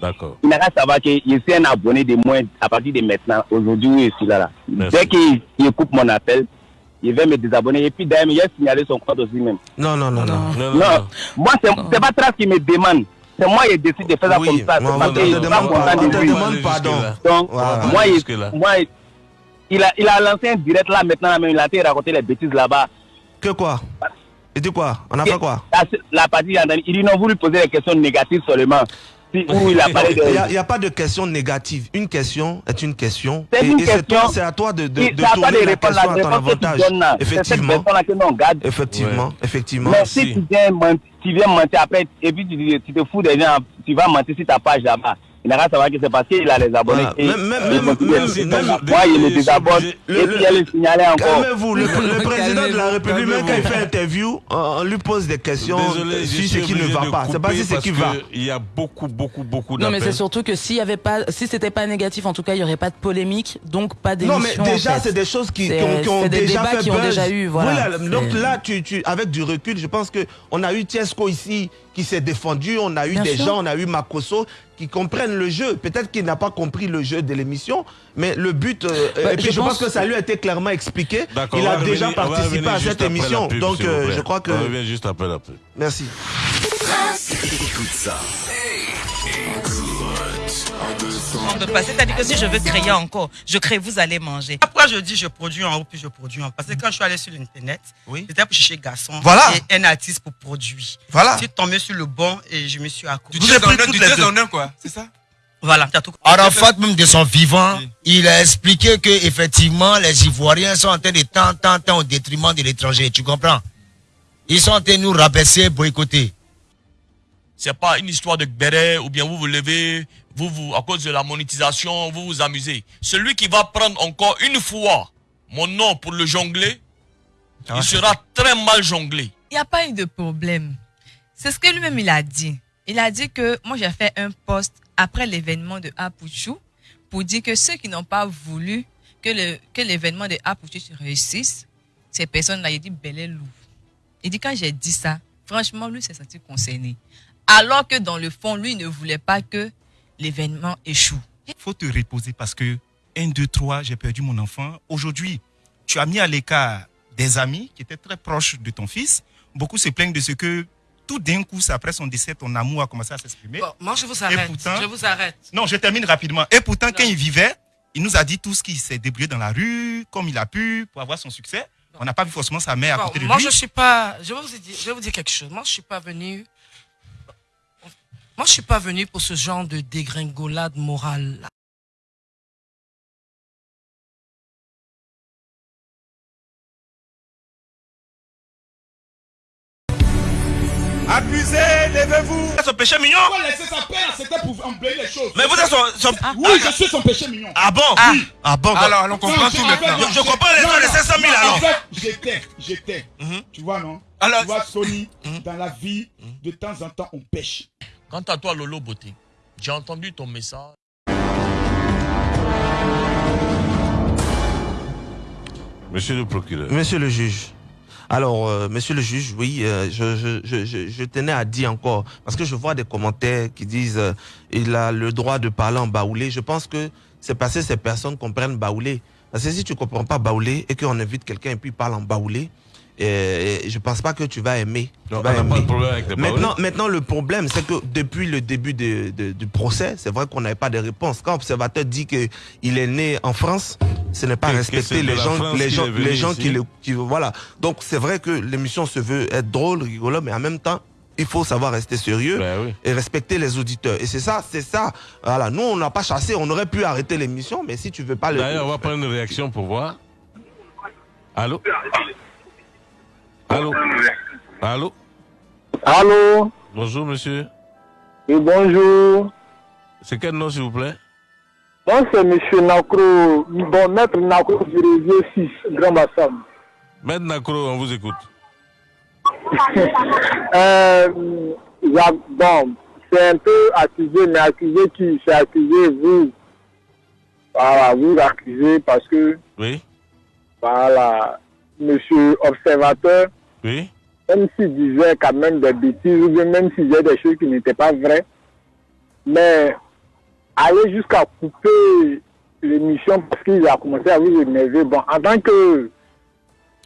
Speaker 1: D'accord.
Speaker 23: Il n'a qu'à savoir que je suis un abonné de moins à partir de maintenant. Aujourd'hui, je suis là. là.
Speaker 1: Merci.
Speaker 23: Dès qu'il il coupe mon appel, il va me désabonner. Et puis d'ailleurs, il a signalé son compte aussi même.
Speaker 4: Non, non, non, non.
Speaker 23: Non, moi, c'est c'est pas Trace qui me demande. C'est moi qui décide de faire ça comme ça.
Speaker 4: on
Speaker 23: parce que je suis pas content
Speaker 4: on
Speaker 23: de lui.
Speaker 4: pardon.
Speaker 23: Donc,
Speaker 4: Voilà.
Speaker 23: moi, moi, il a, il a lancé un direct là maintenant, mais il a été raconter les bêtises là-bas.
Speaker 4: Que quoi? Il dit quoi? On a fait quoi?
Speaker 23: La, la partie, il dit non, vous lui posez des questions négatives seulement. Où il a (laughs) parlé de.
Speaker 4: Il n'y a, il y a pas de question négative. Une question est une question.
Speaker 23: C'est
Speaker 4: Et,
Speaker 23: une
Speaker 4: et c'est
Speaker 23: question.
Speaker 4: toi- c'est à toi de, de, de tourner
Speaker 23: de
Speaker 4: la
Speaker 23: répondre
Speaker 4: question
Speaker 23: la
Speaker 4: à ton avantage. Effectivement. Effectivement, effectivement.
Speaker 23: Mais si tu viens, mentir, tu viens mentir après, et puis tu, dis- tu te fous des gens, tu vas mentir sur ta page là-bas. Il n'a qu'à savoir que c'est parce qu'il a les abonnés.
Speaker 4: Voilà.
Speaker 23: et-
Speaker 4: Même- même-
Speaker 23: les- moi, il me désabonne. Et puis, il a le signaler encore.
Speaker 4: Calmez-vous, le, le (laughs) président de la République, même quand il fait interview, on, lui pose des questions
Speaker 1: Désolé, je
Speaker 4: sur ce qui ne va pas. C'est pas si ce
Speaker 1: parce
Speaker 4: qui va.
Speaker 1: que Il y a beaucoup, beaucoup, beaucoup
Speaker 2: Non, mais
Speaker 1: d'appels.
Speaker 2: c'est surtout que s'il y avait pas, si c'était pas négatif, en tout cas, il y aurait pas de polémique, donc pas d'émission.
Speaker 4: Non, mais déjà,
Speaker 2: en fait.
Speaker 4: c'est des choses qui, qui ont, qui ont
Speaker 2: c'est des
Speaker 4: déjà
Speaker 2: débats
Speaker 4: fait
Speaker 2: qui ont
Speaker 4: buzz.
Speaker 2: déjà eu, voilà.
Speaker 4: donc là, tu, tu, avec du recul, je pense que on a eu Tiesco ici qui s'est défendu, on a eu
Speaker 2: Bien
Speaker 4: des
Speaker 2: sûr.
Speaker 4: gens, on a eu Makoso qui comprennent le jeu. Peut-être qu'il n'a pas compris le jeu de l'émission, mais le but, euh,
Speaker 2: Bah,
Speaker 4: et puis
Speaker 2: je
Speaker 4: je, pense,
Speaker 2: pense-
Speaker 4: que ça lui a été clairement expliqué. Il a déjà
Speaker 1: revenir-
Speaker 4: participé à cette émission,
Speaker 1: pub,
Speaker 4: donc euh, je crois que.
Speaker 1: On revient juste après la pub.
Speaker 4: Merci.
Speaker 17: Écoute ça.
Speaker 16: On peut pas. C'est-à-dire que si je veux créer encore, je crée, vous allez manger.
Speaker 24: Après, je dis je produis en haut, puis je produis en bas. Parce que quand je suis allé sur l'Internet, c'était pour chercher garçon
Speaker 4: Voilà.
Speaker 24: et un artiste pour produire.
Speaker 4: Voilà.
Speaker 24: Je suis tombé sur le bon et je me suis accroché.
Speaker 7: Du deux en un, du deux en un, quoi. C'est ça?
Speaker 24: Voilà, tout
Speaker 7: Arafat, même de son vivant, il a expliqué que effectivement les Ivoiriens sont en train de tant, tant, tant au détriment de l'étranger. Tu comprends? Ils sont en train de nous rabaisser, boycotter.
Speaker 8: C'est pas une histoire de béret ou bien vous vous levez, vous, vous, à cause de la monétisation, vous vous amusez. Celui qui va prendre encore une fois mon nom pour le jongler, il sera très mal jonglé.
Speaker 10: Il n'y a pas eu de problème. C'est ce que lui-même il a dit. Il a dit que moi j'ai fait un post après l'événement de Apuchou pour dire que ceux qui n'ont pas voulu que le que l'événement de Apuchou se réussisse, ces personnes-là, il dit bel et loup. Il dit quand j'ai dit ça, franchement, lui s'est senti concerné. Alors que dans le fond, lui ne voulait pas que l'événement échoue.
Speaker 9: faut te reposer parce que 1, 2, 3, j'ai perdu mon enfant. Aujourd'hui, tu as mis à l'écart des amis qui étaient très proches de ton fils. Beaucoup se plaignent de ce que tout d'un coup, après son décès, ton amour a commencé à s'exprimer.
Speaker 11: Bon, moi, je vous
Speaker 9: Et
Speaker 11: arrête.
Speaker 9: pourtant-
Speaker 11: Je vous arrête.
Speaker 9: Non, je termine rapidement. Et pourtant, quand il vivait, il nous a dit tout ce qu'il s'est débrouillé dans la rue, comme il a pu, pour avoir son succès. On n'a pas vu forcément sa mère à côté de
Speaker 11: moi,
Speaker 9: lui.
Speaker 11: je suis pas. Je vais, vous dire, je vais vous dire quelque chose. Moi, je suis pas venu. Moi, je suis pas venu pour ce genre de dégringolade morale. là.
Speaker 9: Accusé, levez-vous. Son péché mignon.
Speaker 22: Pourquoi laisser sa peine C'était pour embellir les choses.
Speaker 9: Mais vous êtes son- son-
Speaker 22: Oui, je suis son péché mignon.
Speaker 9: Ah bon?
Speaker 22: Oui.
Speaker 9: Ah bon Alors, on comprend tout
Speaker 22: je-
Speaker 9: maintenant. Je comprends les
Speaker 22: non, non,
Speaker 9: 500 000
Speaker 22: non,
Speaker 9: alors.
Speaker 22: En fait, j'étais, j'étais. Tu vois, non?
Speaker 8: Alors-
Speaker 22: Tu vois, Sony, dans la vie, de temps en temps, on pêche.
Speaker 8: Quant à toi, Lolo Beauté, j'ai entendu ton message.
Speaker 1: Monsieur le procureur.
Speaker 4: Monsieur le juge. Alors, euh, monsieur le juge, oui, euh, je, je, je, je, je tenais à dire encore, parce que je vois des commentaires qui disent euh, il a le droit de parler en baoulé. Je pense que c'est parce que ces personnes comprennent baoulé. Parce que si tu comprends pas baoulé et qu'on invite quelqu'un et puis il parle en baoulé, euh, je pense pas que tu vas aimer. Tu
Speaker 1: Non,
Speaker 4: vas
Speaker 1: on pas de problème avec les
Speaker 4: maintenant, maintenant, le problème, c'est que depuis le début de- de- du procès, c'est vrai qu'on n'avait pas de réponse. Quand l'observateur dit qu'il est né en France, ce n'est pas respecter les gens,
Speaker 1: France
Speaker 4: les gens, les gens
Speaker 1: ici.
Speaker 4: qui le qui- voilà. Donc c'est vrai que l'émission se veut être drôle, rigolo, mais en même temps, il faut savoir rester sérieux
Speaker 1: Ben
Speaker 4: et respecter les auditeurs. Et c'est ça, c'est ça. Voilà. Nous, on n'a pas chassé, on aurait pu arrêter l'émission, mais si tu veux pas le.
Speaker 1: D'ailleurs, on va prendre une réaction pour voir. Allô? Allô Allô
Speaker 23: Allô
Speaker 1: Bonjour, monsieur.
Speaker 23: Oui, bonjour.
Speaker 1: C'est quel nom, s'il vous plaît?
Speaker 25: Moi, c'est M. Nacro, bon, maître Nacro du réseau 6, Grand Bassam.
Speaker 1: Maître Nacro, on vous écoute. (laughs)
Speaker 25: euh, bon, c'est un peu accusé, mais accusé qui? C'est accusé vous. Voilà, vous accusez parce que,
Speaker 1: Oui
Speaker 25: voilà, monsieur observateur, Même s'il disait quand même des bêtises, ou même s'il disait des choses qui n'étaient pas vraies, mais aller jusqu'à couper l'émission parce qu'il a commencé à vous énerver. Bon, en tant que.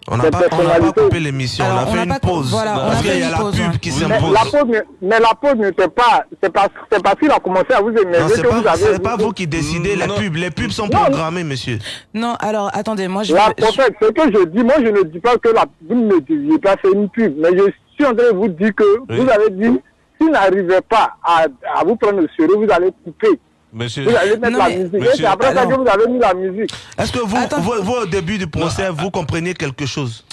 Speaker 4: On n'a pas, pas coupé l'émission, on a fait une pause. parce qu'il y a la pub qui
Speaker 25: mais
Speaker 4: s'impose.
Speaker 25: la pause, ne- mais la pause n'était pas. C'est parce, parce qu'il a commencé à vous énerver
Speaker 4: Non,
Speaker 25: que vous
Speaker 4: pas,
Speaker 25: avez.
Speaker 4: c'est pas vous qui décidez, les pubs. Les pubs sont programmées, monsieur.
Speaker 2: Non, alors attendez, moi je.
Speaker 25: La, en fait, ce que je dis, moi je ne dis pas que la, vous ne deviez pas faire une pub, mais je suis en train de vous dire que vous avez dit, s'il n'arrivait pas à, à vous prendre au sérieux, vous allez couper.
Speaker 1: Monsieur.
Speaker 25: Vous allez mettre la musique. Et c'est après ça que vous avez mis la musique.
Speaker 4: Est-ce que vous, vous, vous, au début du procès, vous compreniez quelque chose?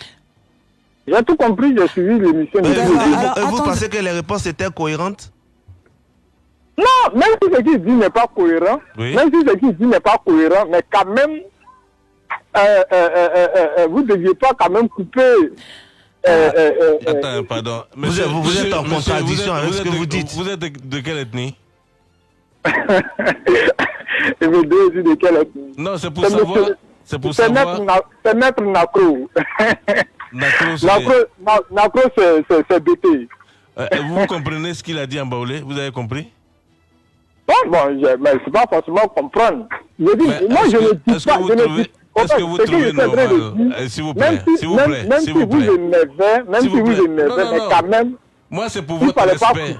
Speaker 25: J'ai tout compris, j'ai suivi l'émission.
Speaker 4: Vous, et vous- pensez que les réponses étaient cohérentes?
Speaker 25: Non, même si ce qu'il dit n'est pas cohérent,
Speaker 4: Oui.
Speaker 25: même si ce qu'il dit n'est pas cohérent, mais quand même, euh, euh, euh, euh, euh, vous ne deviez pas quand même couper. euh, euh, euh, euh,
Speaker 1: Attends, pardon.
Speaker 4: Vous êtes- vous êtes en contradiction
Speaker 1: êtes-
Speaker 4: avec ce que vous dites.
Speaker 1: Vous êtes de, de quelle ethnie?
Speaker 25: Et devez aussi de quelle
Speaker 1: Non, c'est pour savoir. C'est pour savoir.
Speaker 25: C'est Maître Nacro.
Speaker 1: Nacro, c'est- (laughs)
Speaker 25: BT.
Speaker 1: Euh, vous comprenez ce qu'il a dit en baoulé? Vous avez compris?
Speaker 25: Bon, bon, je, mais c'est pas forcément comprendre. Je dis,
Speaker 1: Mais
Speaker 25: moi, je ne dis
Speaker 1: est-ce que
Speaker 25: pas,
Speaker 1: vous trouvez- est-ce que vous trouvez normal Euh, S'il vous plaît,
Speaker 25: même si,
Speaker 1: s'il vous plaît,
Speaker 25: même si énervez, même si
Speaker 1: vous
Speaker 25: énervez, mais quand même,
Speaker 1: Moi, c'est pour votre
Speaker 25: pas
Speaker 1: respect.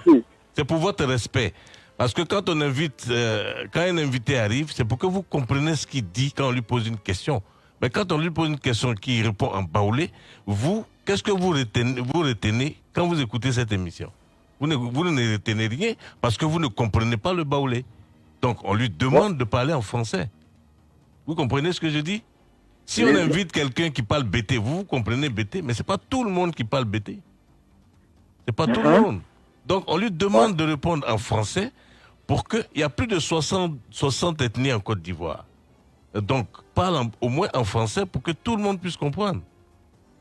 Speaker 1: C'est pour votre respect. Parce que quand on invite, euh, quand un invité arrive, c'est pour que vous compreniez ce qu'il dit quand on lui pose une question. Mais quand on lui pose une question qui répond en baoulé, vous, qu'est-ce que vous retenez, vous retenez quand vous écoutez cette émission? Vous ne, vous ne retenez rien parce que vous ne comprenez pas le baoulé. Donc, on lui demande de parler en français. Vous comprenez ce que je dis? Si on invite quelqu'un qui parle BT, vous, vous comprenez BT, mais c'est pas tout le monde qui parle BT. C'est pas tout le monde. Donc, on lui demande de répondre en français pour qu'il y a plus de 60, 60 ethnies en Côte d'Ivoire. Donc, parle au moins en français pour que tout le monde puisse comprendre.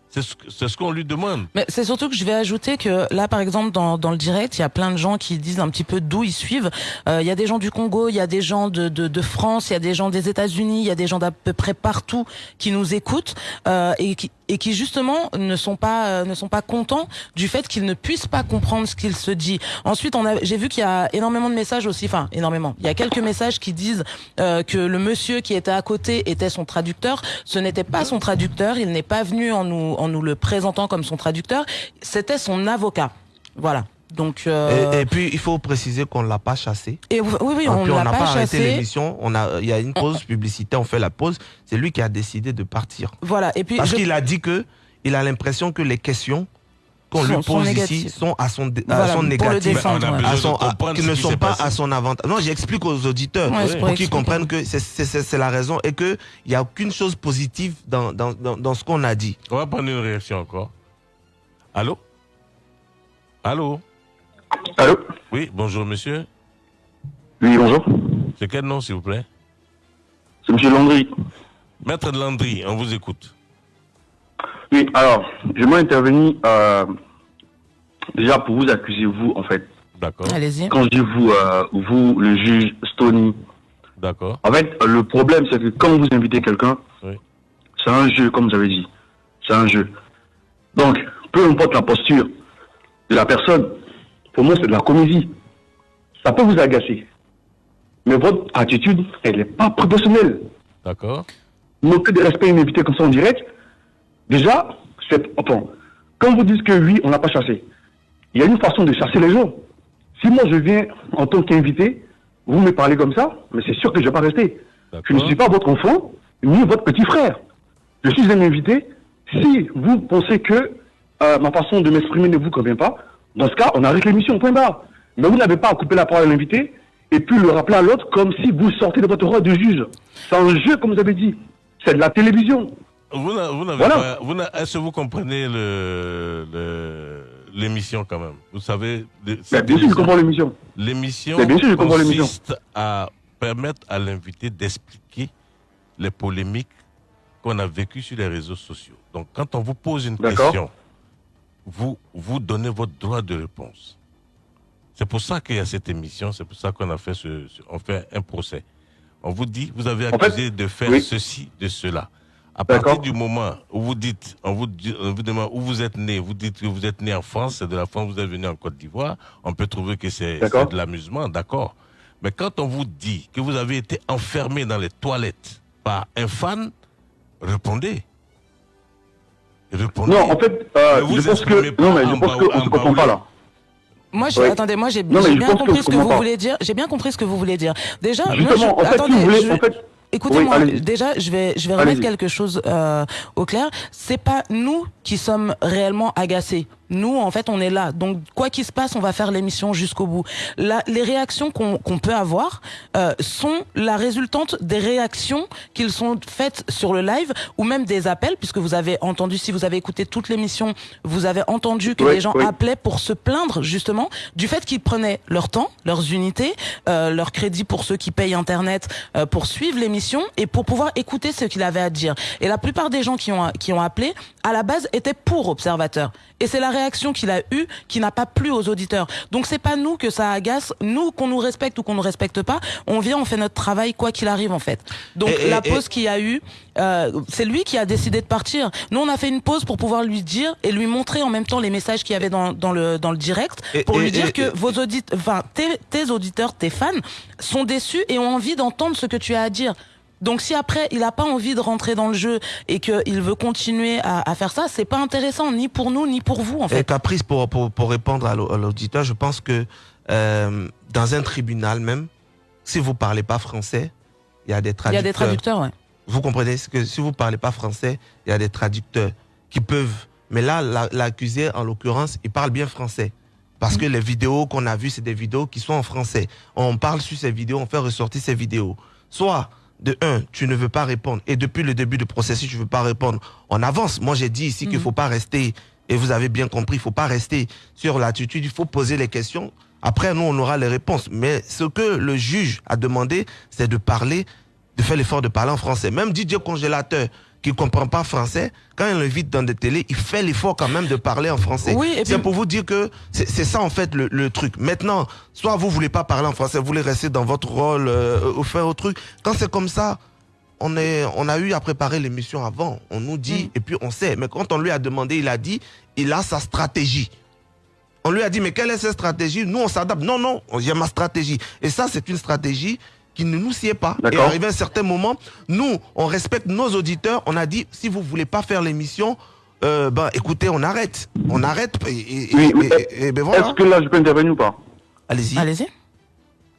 Speaker 1: C'est ce, que- c'est ce qu'on lui demande.
Speaker 2: Mais c'est surtout que je vais ajouter que là, par exemple, dans, dans le direct, il y a plein de gens qui disent un petit peu d'où ils suivent. Euh, Il y a des gens du Congo, il y a des gens de, de, de France, il y a des gens des États-Unis, il y a des gens d'à peu près partout qui nous écoutent euh, et qui et qui justement ne sont pas euh, ne sont pas contents du fait qu'ils ne puissent pas comprendre ce qu'il se dit. Ensuite, on a j'ai vu qu'il y a énormément de messages aussi, enfin énormément. Il y a quelques messages qui disent euh, que le monsieur qui était à côté était son traducteur. Ce n'était pas son traducteur. Il n'est pas venu en nous en nous le présentant comme son traducteur. C'était son avocat. Voilà. Donc euh,
Speaker 4: et, et puis, il faut préciser qu'on ne l'a pas chassé.
Speaker 2: Et oui, oui,
Speaker 4: Et
Speaker 2: on
Speaker 4: puis,
Speaker 2: ne l'a
Speaker 4: n'a
Speaker 2: pas
Speaker 4: pas arrêté
Speaker 2: chassé.
Speaker 4: l'émission. On a, il y a une pause publicitaire, on fait la pause. C'est lui qui a décidé de partir.
Speaker 2: Voilà. Et puis
Speaker 4: Parce
Speaker 2: je-
Speaker 4: qu'il a dit que il a l'impression que les questions qu'on lui
Speaker 2: sont
Speaker 4: pose ici sont à son, à
Speaker 2: Voilà,
Speaker 4: son
Speaker 2: pour le
Speaker 4: négatif,
Speaker 2: défendre,
Speaker 4: à son, à- qui ne sont pas
Speaker 1: passé.
Speaker 4: à son avantage. Non, j'explique aux auditeurs
Speaker 2: Ouais, pour
Speaker 4: pour qu'ils comprennent que c'est- la raison et qu'il n'y a aucune chose positive dans, dans, dans, dans ce qu'on a dit.
Speaker 1: On va prendre une réaction encore. Allô? Allô?
Speaker 26: Allô
Speaker 1: Oui, bonjour monsieur.
Speaker 26: Oui, bonjour.
Speaker 1: C'est quel nom s'il vous plaît
Speaker 26: C'est M. Landry.
Speaker 1: Maître Landry, on vous écoute.
Speaker 26: Oui, alors, j'aimerais intervenir euh, déjà pour vous accuser, vous, en fait.
Speaker 1: D'accord.
Speaker 2: Allez-y.
Speaker 26: Quand je dis vous, euh, vous, le juge Stony,
Speaker 1: D'accord.
Speaker 26: en fait, le problème, c'est que quand vous invitez quelqu'un,
Speaker 1: Oui.
Speaker 26: c'est un jeu, comme vous avez dit. C'est un jeu. Donc, peu importe la posture de la personne, pour moi, c'est de la comédie. Ça peut vous agacer. Mais votre attitude, elle n'est pas proportionnelle.
Speaker 1: D'accord.
Speaker 26: manquer de respect à une invitée comme ça en direct, déjà, c'est. Enfin, quand vous dites que oui, on n'a pas chassé, il y a une façon de chasser les gens. Si moi je viens en tant qu'invité, vous me parlez comme ça, mais c'est sûr que je ne vais pas rester. Je ne suis pas votre enfant, ni votre petit frère. Je suis un invité. Si vous pensez que euh, ma façon de m'exprimer ne vous convient pas, dans ce cas, on arrête l'émission, point barre. Mais vous n'avez pas à couper la parole à l'invité et puis le rappeler à l'autre comme si vous sortez de votre rôle de juge. C'est un jeu, comme vous avez dit. C'est de la télévision.
Speaker 1: Vous vous
Speaker 26: Voilà.
Speaker 1: Est-ce que vous comprenez le, le, l'émission quand même? Vous savez. le-
Speaker 26: bien sûr, je comprends l'émission.
Speaker 1: L'émission consiste à permettre à l'invité d'expliquer les polémiques qu'on a vécues sur les réseaux sociaux. Donc, quand on vous pose une question, vous, vous donnez votre droit de réponse. C'est pour ça qu'il y a cette émission, c'est pour ça qu'on a fait ce, ce- on fait un procès. On vous dit, vous avez
Speaker 26: En
Speaker 1: accusé
Speaker 26: fait,
Speaker 1: de faire
Speaker 26: oui.
Speaker 1: ceci, de cela. À partir du moment où vous dites, on vous, dit- on vous demande où vous êtes né, vous dites que vous êtes né en France, c'est de la France, vous êtes venu en Côte d'Ivoire, on peut trouver que c'est de l'amusement, d'accord. Mais quand on vous dit que vous avez été enfermé dans les toilettes par un fan, répondez. Répondez.
Speaker 26: Non, en fait, euh, je pense que. Non, mais
Speaker 1: en
Speaker 26: je pense qu'on se comprend pas là.
Speaker 2: Moi, je,
Speaker 26: Ouais.
Speaker 2: attendez, moi j'ai bien compris ce que vous voulez dire. J'ai bien compris ce que vous voulez dire. Déjà, moi,
Speaker 26: Justement,
Speaker 2: je,
Speaker 26: en fait, si
Speaker 2: attendez,
Speaker 26: vous voulez,
Speaker 2: je-
Speaker 26: en fait-
Speaker 2: Écoutez-moi,
Speaker 26: Oui,
Speaker 2: déjà, je vais, je vais remettre quelque chose euh, au clair. C'est pas nous qui sommes réellement agacés. Nous, en fait, on est là. Donc, quoi qu'il se passe, on va faire l'émission jusqu'au bout. La, les réactions qu'on qu'on peut avoir euh, sont la résultante des réactions qu'ils sont faites sur le live ou même des appels, puisque vous avez entendu, si vous avez écouté toute l'émission, vous avez entendu que
Speaker 26: Oui,
Speaker 2: les gens
Speaker 26: oui.
Speaker 2: appelaient pour se plaindre justement du fait qu'ils prenaient leur temps, leurs unités, euh, leur crédit pour ceux qui payent Internet euh, pour suivre l'émission et pour pouvoir écouter ce qu'il avait à dire. Et la plupart des gens qui ont qui ont appelé à la base étaient pour Observateur. Et c'est la réaction qu'il a eue qui n'a pas plu aux auditeurs. Donc c'est pas nous que ça agace, nous qu'on nous respecte ou qu'on ne respecte pas, on vient, on fait notre travail quoi qu'il arrive en fait. Donc
Speaker 4: Et-
Speaker 2: la
Speaker 4: et-
Speaker 2: pause qu'il y a eu, euh, c'est lui qui a décidé de partir. Nous on a fait une pause pour pouvoir lui dire et lui montrer en même temps les messages qu'il y avait dans, dans le dans le direct pour lui dire que vos auditeurs, enfin tes, tes auditeurs, tes fans sont déçus et ont envie d'entendre ce que tu as à dire. Donc si après il n'a pas envie de rentrer dans le jeu et qu'il veut continuer à, à faire ça, c'est pas intéressant ni pour nous ni pour vous en
Speaker 4: Et
Speaker 2: fait.
Speaker 4: Caprice, pour, pour, pour répondre à l'au- à l'auditeur, je pense que euh, dans un tribunal même, si vous parlez pas français, il y a des
Speaker 2: Il y
Speaker 4: traducteurs.
Speaker 2: a des traducteurs, ouais.
Speaker 4: Vous comprenez que si vous parlez pas français, il y a des traducteurs qui peuvent. Mais là, la- l'accusé, en l'occurrence, il parle bien français. Parce que les vidéos qu'on a vues, c'est des vidéos qui sont en français. On parle sur ces vidéos, on fait ressortir ces vidéos. Soit, de un, tu ne veux pas répondre. Et depuis le début du processus, tu ne veux pas répondre. On avance. Moi, j'ai dit ici qu'il ne faut pas rester, et vous avez bien compris, il ne faut pas rester sur l'attitude. Il faut poser les questions. Après, nous, on aura les réponses. Mais ce que le juge a demandé, c'est de parler de faire l'effort de parler en français. Même Didier Congélateur, qui ne comprend pas français, quand il l'invite dans des télés, il fait l'effort quand même de parler en français.
Speaker 2: Oui,
Speaker 4: c'est pour vous dire que c'est ça en fait le, le truc. Maintenant, soit vous voulez pas parler en français, vous voulez rester dans votre rôle euh, ou faire autre truc. Quand c'est comme ça, on, est, on a eu à préparer l'émission avant. On nous dit,
Speaker 2: Mm.
Speaker 4: et puis on sait. Mais quand on lui a demandé, il a dit, il a sa stratégie. On lui a dit, mais quelle est cette stratégie? Nous, on s'adapte. Non, non, j'ai ma stratégie. Et ça, c'est une stratégie qui ne nous sied pas. Et arrivé à un certain moment, nous, on respecte nos auditeurs. On a dit, si vous voulez pas faire l'émission, euh, ben, écoutez, on arrête. On arrête. Et, et-
Speaker 26: Oui,
Speaker 4: et-
Speaker 26: oui.
Speaker 4: et- et ben voilà.
Speaker 26: Est-ce que là, je peux intervenir ou pas?
Speaker 4: Allez-y.
Speaker 2: Allez-y.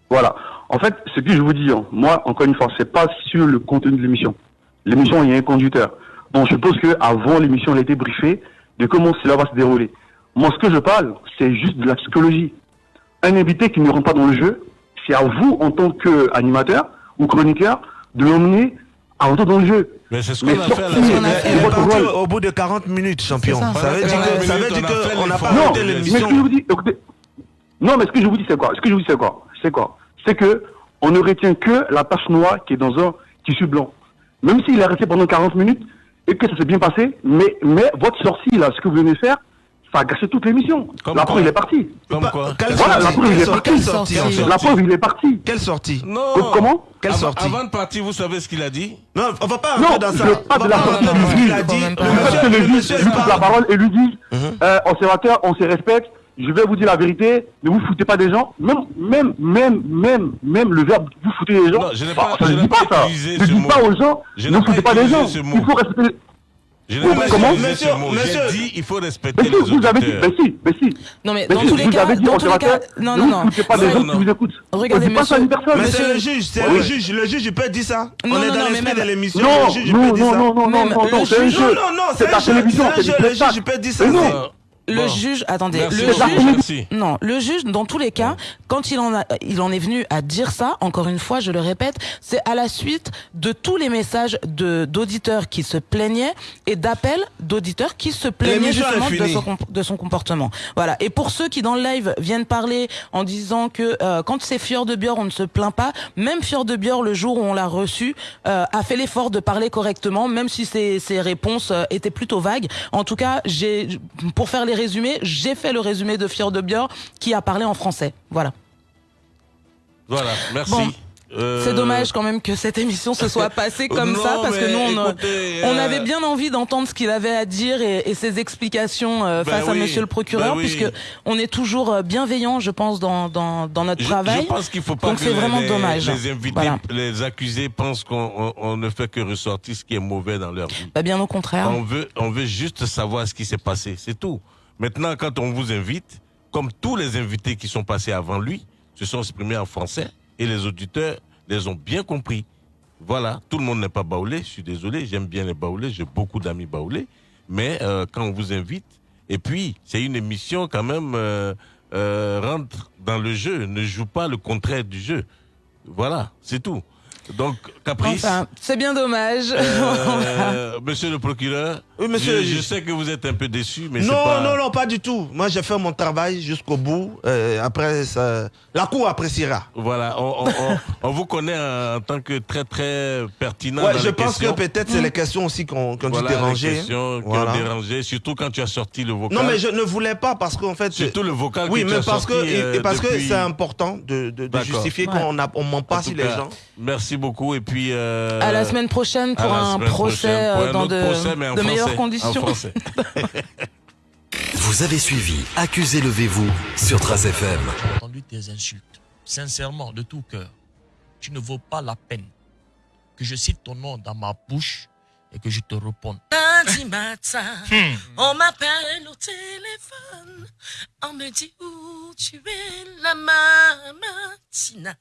Speaker 26: Voilà. En fait, ce que je vous dis, hein, moi, encore une fois, c'est pas sur le contenu de l'émission. L'émission, il y a un conducteur. Donc, je suppose que avant l'émission, elle a été briefée de comment cela va se dérouler. Moi, ce que je parle, c'est juste de la psychologie. Un invité qui ne rentre pas dans le jeu, c'est à vous, en tant qu'animateur ou chroniqueur, de l'emmener à rentrer dans le jeu.
Speaker 1: Mais c'est ce qu'on a fait la
Speaker 4: au bout de 40 minutes, champion.
Speaker 26: Ça.
Speaker 4: Ça veut dire que, ça veut dire que on n'a pas
Speaker 26: Non,
Speaker 4: arrêté
Speaker 26: mais ce
Speaker 4: l'émission.
Speaker 26: que je vous dis, écoutez, non, mais ce que je vous dis, c'est quoi? Ce que je vous dis, c'est quoi? C'est quoi? C'est que on ne retient que la tache noire qui est dans un tissu blanc. Même s'il est resté pendant 40 minutes et que ça s'est bien passé, mais, mais votre sortie, là, ce que vous venez faire, ça a gâché toute l'émission. La preuve, il est parti.
Speaker 1: Comme quoi
Speaker 26: Voilà, la preuve, il est parti.
Speaker 4: sortie Quelle sortie
Speaker 26: La preuve, il est parti.
Speaker 4: Quelle sortie
Speaker 1: Non.
Speaker 26: Comment
Speaker 4: Quelle
Speaker 1: Avant-
Speaker 4: sortie
Speaker 1: Avant de partir, vous savez ce qu'il a dit
Speaker 4: Non, on va pas
Speaker 26: Non,
Speaker 4: rentrer dans ça.
Speaker 26: pas
Speaker 4: On
Speaker 26: de
Speaker 4: va
Speaker 26: la
Speaker 4: pas
Speaker 26: sortie du. Le
Speaker 4: Le
Speaker 26: fait que
Speaker 4: monsieur-
Speaker 26: lui la parole et lui dit,
Speaker 4: Mhm.
Speaker 26: euh, observateur, on se respecte, je vais vous dire la vérité, ne vous foutez pas des gens. Même, même, même, même, même le verbe vous foutez des gens.
Speaker 1: Je n'ai
Speaker 26: bah,
Speaker 1: pas-
Speaker 26: ça
Speaker 1: je
Speaker 26: ne dit
Speaker 1: pas
Speaker 26: Ne aux gens,
Speaker 1: Je
Speaker 26: ne foutez pas des gens. Il faut respecter.
Speaker 1: Je n'ai pas
Speaker 26: comment
Speaker 1: utilisé
Speaker 4: Monsieur, monsieur.
Speaker 1: J'ai dit il faut
Speaker 26: Mais
Speaker 1: respecter
Speaker 26: si,
Speaker 1: les
Speaker 26: vous avez dit, mais si, mais si.
Speaker 2: Non mais
Speaker 26: Mais
Speaker 2: dans
Speaker 26: si,
Speaker 2: tous les
Speaker 26: vous
Speaker 2: cas,
Speaker 26: avez dit
Speaker 2: dans tous les cas, non non non.
Speaker 26: foutez pas des
Speaker 1: Non,
Speaker 26: gens
Speaker 1: non.
Speaker 26: qui vous écoutent.
Speaker 2: Regardez,
Speaker 26: pas ça une
Speaker 2: monsieur-
Speaker 26: personne.
Speaker 4: Mais c'est le juge, c'est le juge. Le juge, il peut dire ça.
Speaker 2: Non,
Speaker 4: On est
Speaker 2: non,
Speaker 4: dans
Speaker 2: non, mais
Speaker 4: l'esprit de l'émission.
Speaker 26: Non,
Speaker 4: Le juge, il
Speaker 26: non,
Speaker 4: peut dire
Speaker 26: non,
Speaker 4: ça.
Speaker 26: non, non,
Speaker 2: Même
Speaker 26: non, non,
Speaker 2: le
Speaker 26: c'est un jeu.
Speaker 4: Non, non, non, c'est
Speaker 26: la
Speaker 4: jeu,
Speaker 26: télévision,
Speaker 4: c'est un jeu, le juge, il peut dire ça.
Speaker 2: Le juge, attendez,
Speaker 1: Merci
Speaker 2: le juge,
Speaker 1: merci.
Speaker 2: non, le juge, dans tous les cas, quand il en a, il en est venu à dire ça, encore une fois, je le répète, c'est à la suite de tous les messages de d'auditeurs qui se plaignaient et d'appels d'auditeurs qui se plaignaient justement de son, de son comportement. Voilà. Et pour ceux qui dans le live viennent parler en disant que euh, quand c'est Fior de Bior, on ne se plaint pas. Même Fior de Bior, le jour où on l'a reçu, euh, a fait l'effort de parler correctement, même si ses, ses réponses euh, étaient plutôt vagues. En tout cas, j'ai, pour faire les résumés, j'ai fait le résumé de Fior de Bior qui a parlé en français. Voilà.
Speaker 1: Voilà, merci.
Speaker 2: Bon.
Speaker 1: Euh,
Speaker 2: C'est dommage quand même que cette émission se soit passée (laughs) comme
Speaker 1: Non,
Speaker 2: ça parce que nous on, a-
Speaker 1: écoutez,
Speaker 2: on
Speaker 1: euh,
Speaker 2: avait bien envie d'entendre ce qu'il avait à dire et, et ses explications euh,
Speaker 1: Ben
Speaker 2: face à Monsieur le procureur
Speaker 1: ben oui.
Speaker 2: puisque on est toujours bienveillant je pense dans dans, dans notre
Speaker 1: Je,
Speaker 2: travail.
Speaker 1: je pense qu'il faut pas
Speaker 2: Donc
Speaker 1: que
Speaker 2: c'est
Speaker 1: les,
Speaker 2: vraiment dommage.
Speaker 1: les invités,
Speaker 2: Voilà.
Speaker 1: les accusés pensent qu'on on- on ne fait que ressortir ce qui est mauvais dans leur vie.
Speaker 2: Bah, bien au contraire.
Speaker 1: On veut, on veut juste savoir ce qui s'est passé, c'est tout. Maintenant, quand on vous invite, comme tous les invités qui sont passés avant lui, se sont exprimés en français et les auditeurs les ont bien compris. Voilà, tout le monde n'est pas baoulé, je suis désolé, j'aime bien les baoulés, j'ai beaucoup d'amis baoulés, mais euh, quand on vous invite, et puis c'est une émission quand même, euh, euh, rentre dans le jeu, ne joue pas le contraire du jeu. Voilà, c'est tout. Donc, Caprice.
Speaker 2: Enfin, c'est bien dommage. (laughs)
Speaker 1: Euh, monsieur le procureur,
Speaker 4: Oui, monsieur.
Speaker 1: je, je sais que vous êtes un peu déçu, mais c'est
Speaker 4: non,
Speaker 1: pas...
Speaker 4: non, non, pas du tout. Moi, j'ai fait mon travail jusqu'au bout. Euh, après, ça... la cour appréciera.
Speaker 1: Voilà, on, on- on- on vous connaît en tant que très très pertinent.
Speaker 4: Ouais,
Speaker 1: dans
Speaker 4: je
Speaker 1: les
Speaker 4: pense
Speaker 1: questions.
Speaker 4: que peut-être c'est les questions aussi qu'on qui ont
Speaker 1: Voilà,
Speaker 4: dû déranger.
Speaker 1: les questions qui
Speaker 4: Voilà.
Speaker 1: ont dérangé, surtout quand tu as sorti le vocal.
Speaker 4: Non, mais je ne voulais pas parce qu'en fait.
Speaker 1: Surtout le vocal
Speaker 4: Oui,
Speaker 1: que tu
Speaker 4: mais
Speaker 1: as
Speaker 4: parce
Speaker 1: sorti,
Speaker 4: que
Speaker 1: euh,
Speaker 4: et parce que
Speaker 1: depuis-
Speaker 4: c'est important de, de- justifier
Speaker 2: Ouais.
Speaker 4: qu'on on ment pas
Speaker 1: tout
Speaker 4: les gens.
Speaker 1: Merci beaucoup et puis. euh,
Speaker 2: À la semaine prochaine pour un
Speaker 1: semaine
Speaker 2: procès
Speaker 1: pour
Speaker 2: euh,
Speaker 1: un
Speaker 2: dans de,
Speaker 1: procès, mais en
Speaker 2: de
Speaker 1: français,
Speaker 2: meilleures conditions. (laughs)
Speaker 17: Vous avez suivi Accusé levez-vous sur Trace FM.
Speaker 8: entendu tes insultes, sincèrement, de tout cœur, tu ne vaux pas la peine que je cite ton nom dans ma bouche et que je te réponde. (laughs)
Speaker 11: Lundi matin,
Speaker 8: Hmm.
Speaker 11: on m'appelle au téléphone. On me dit où tu es, la mamatina.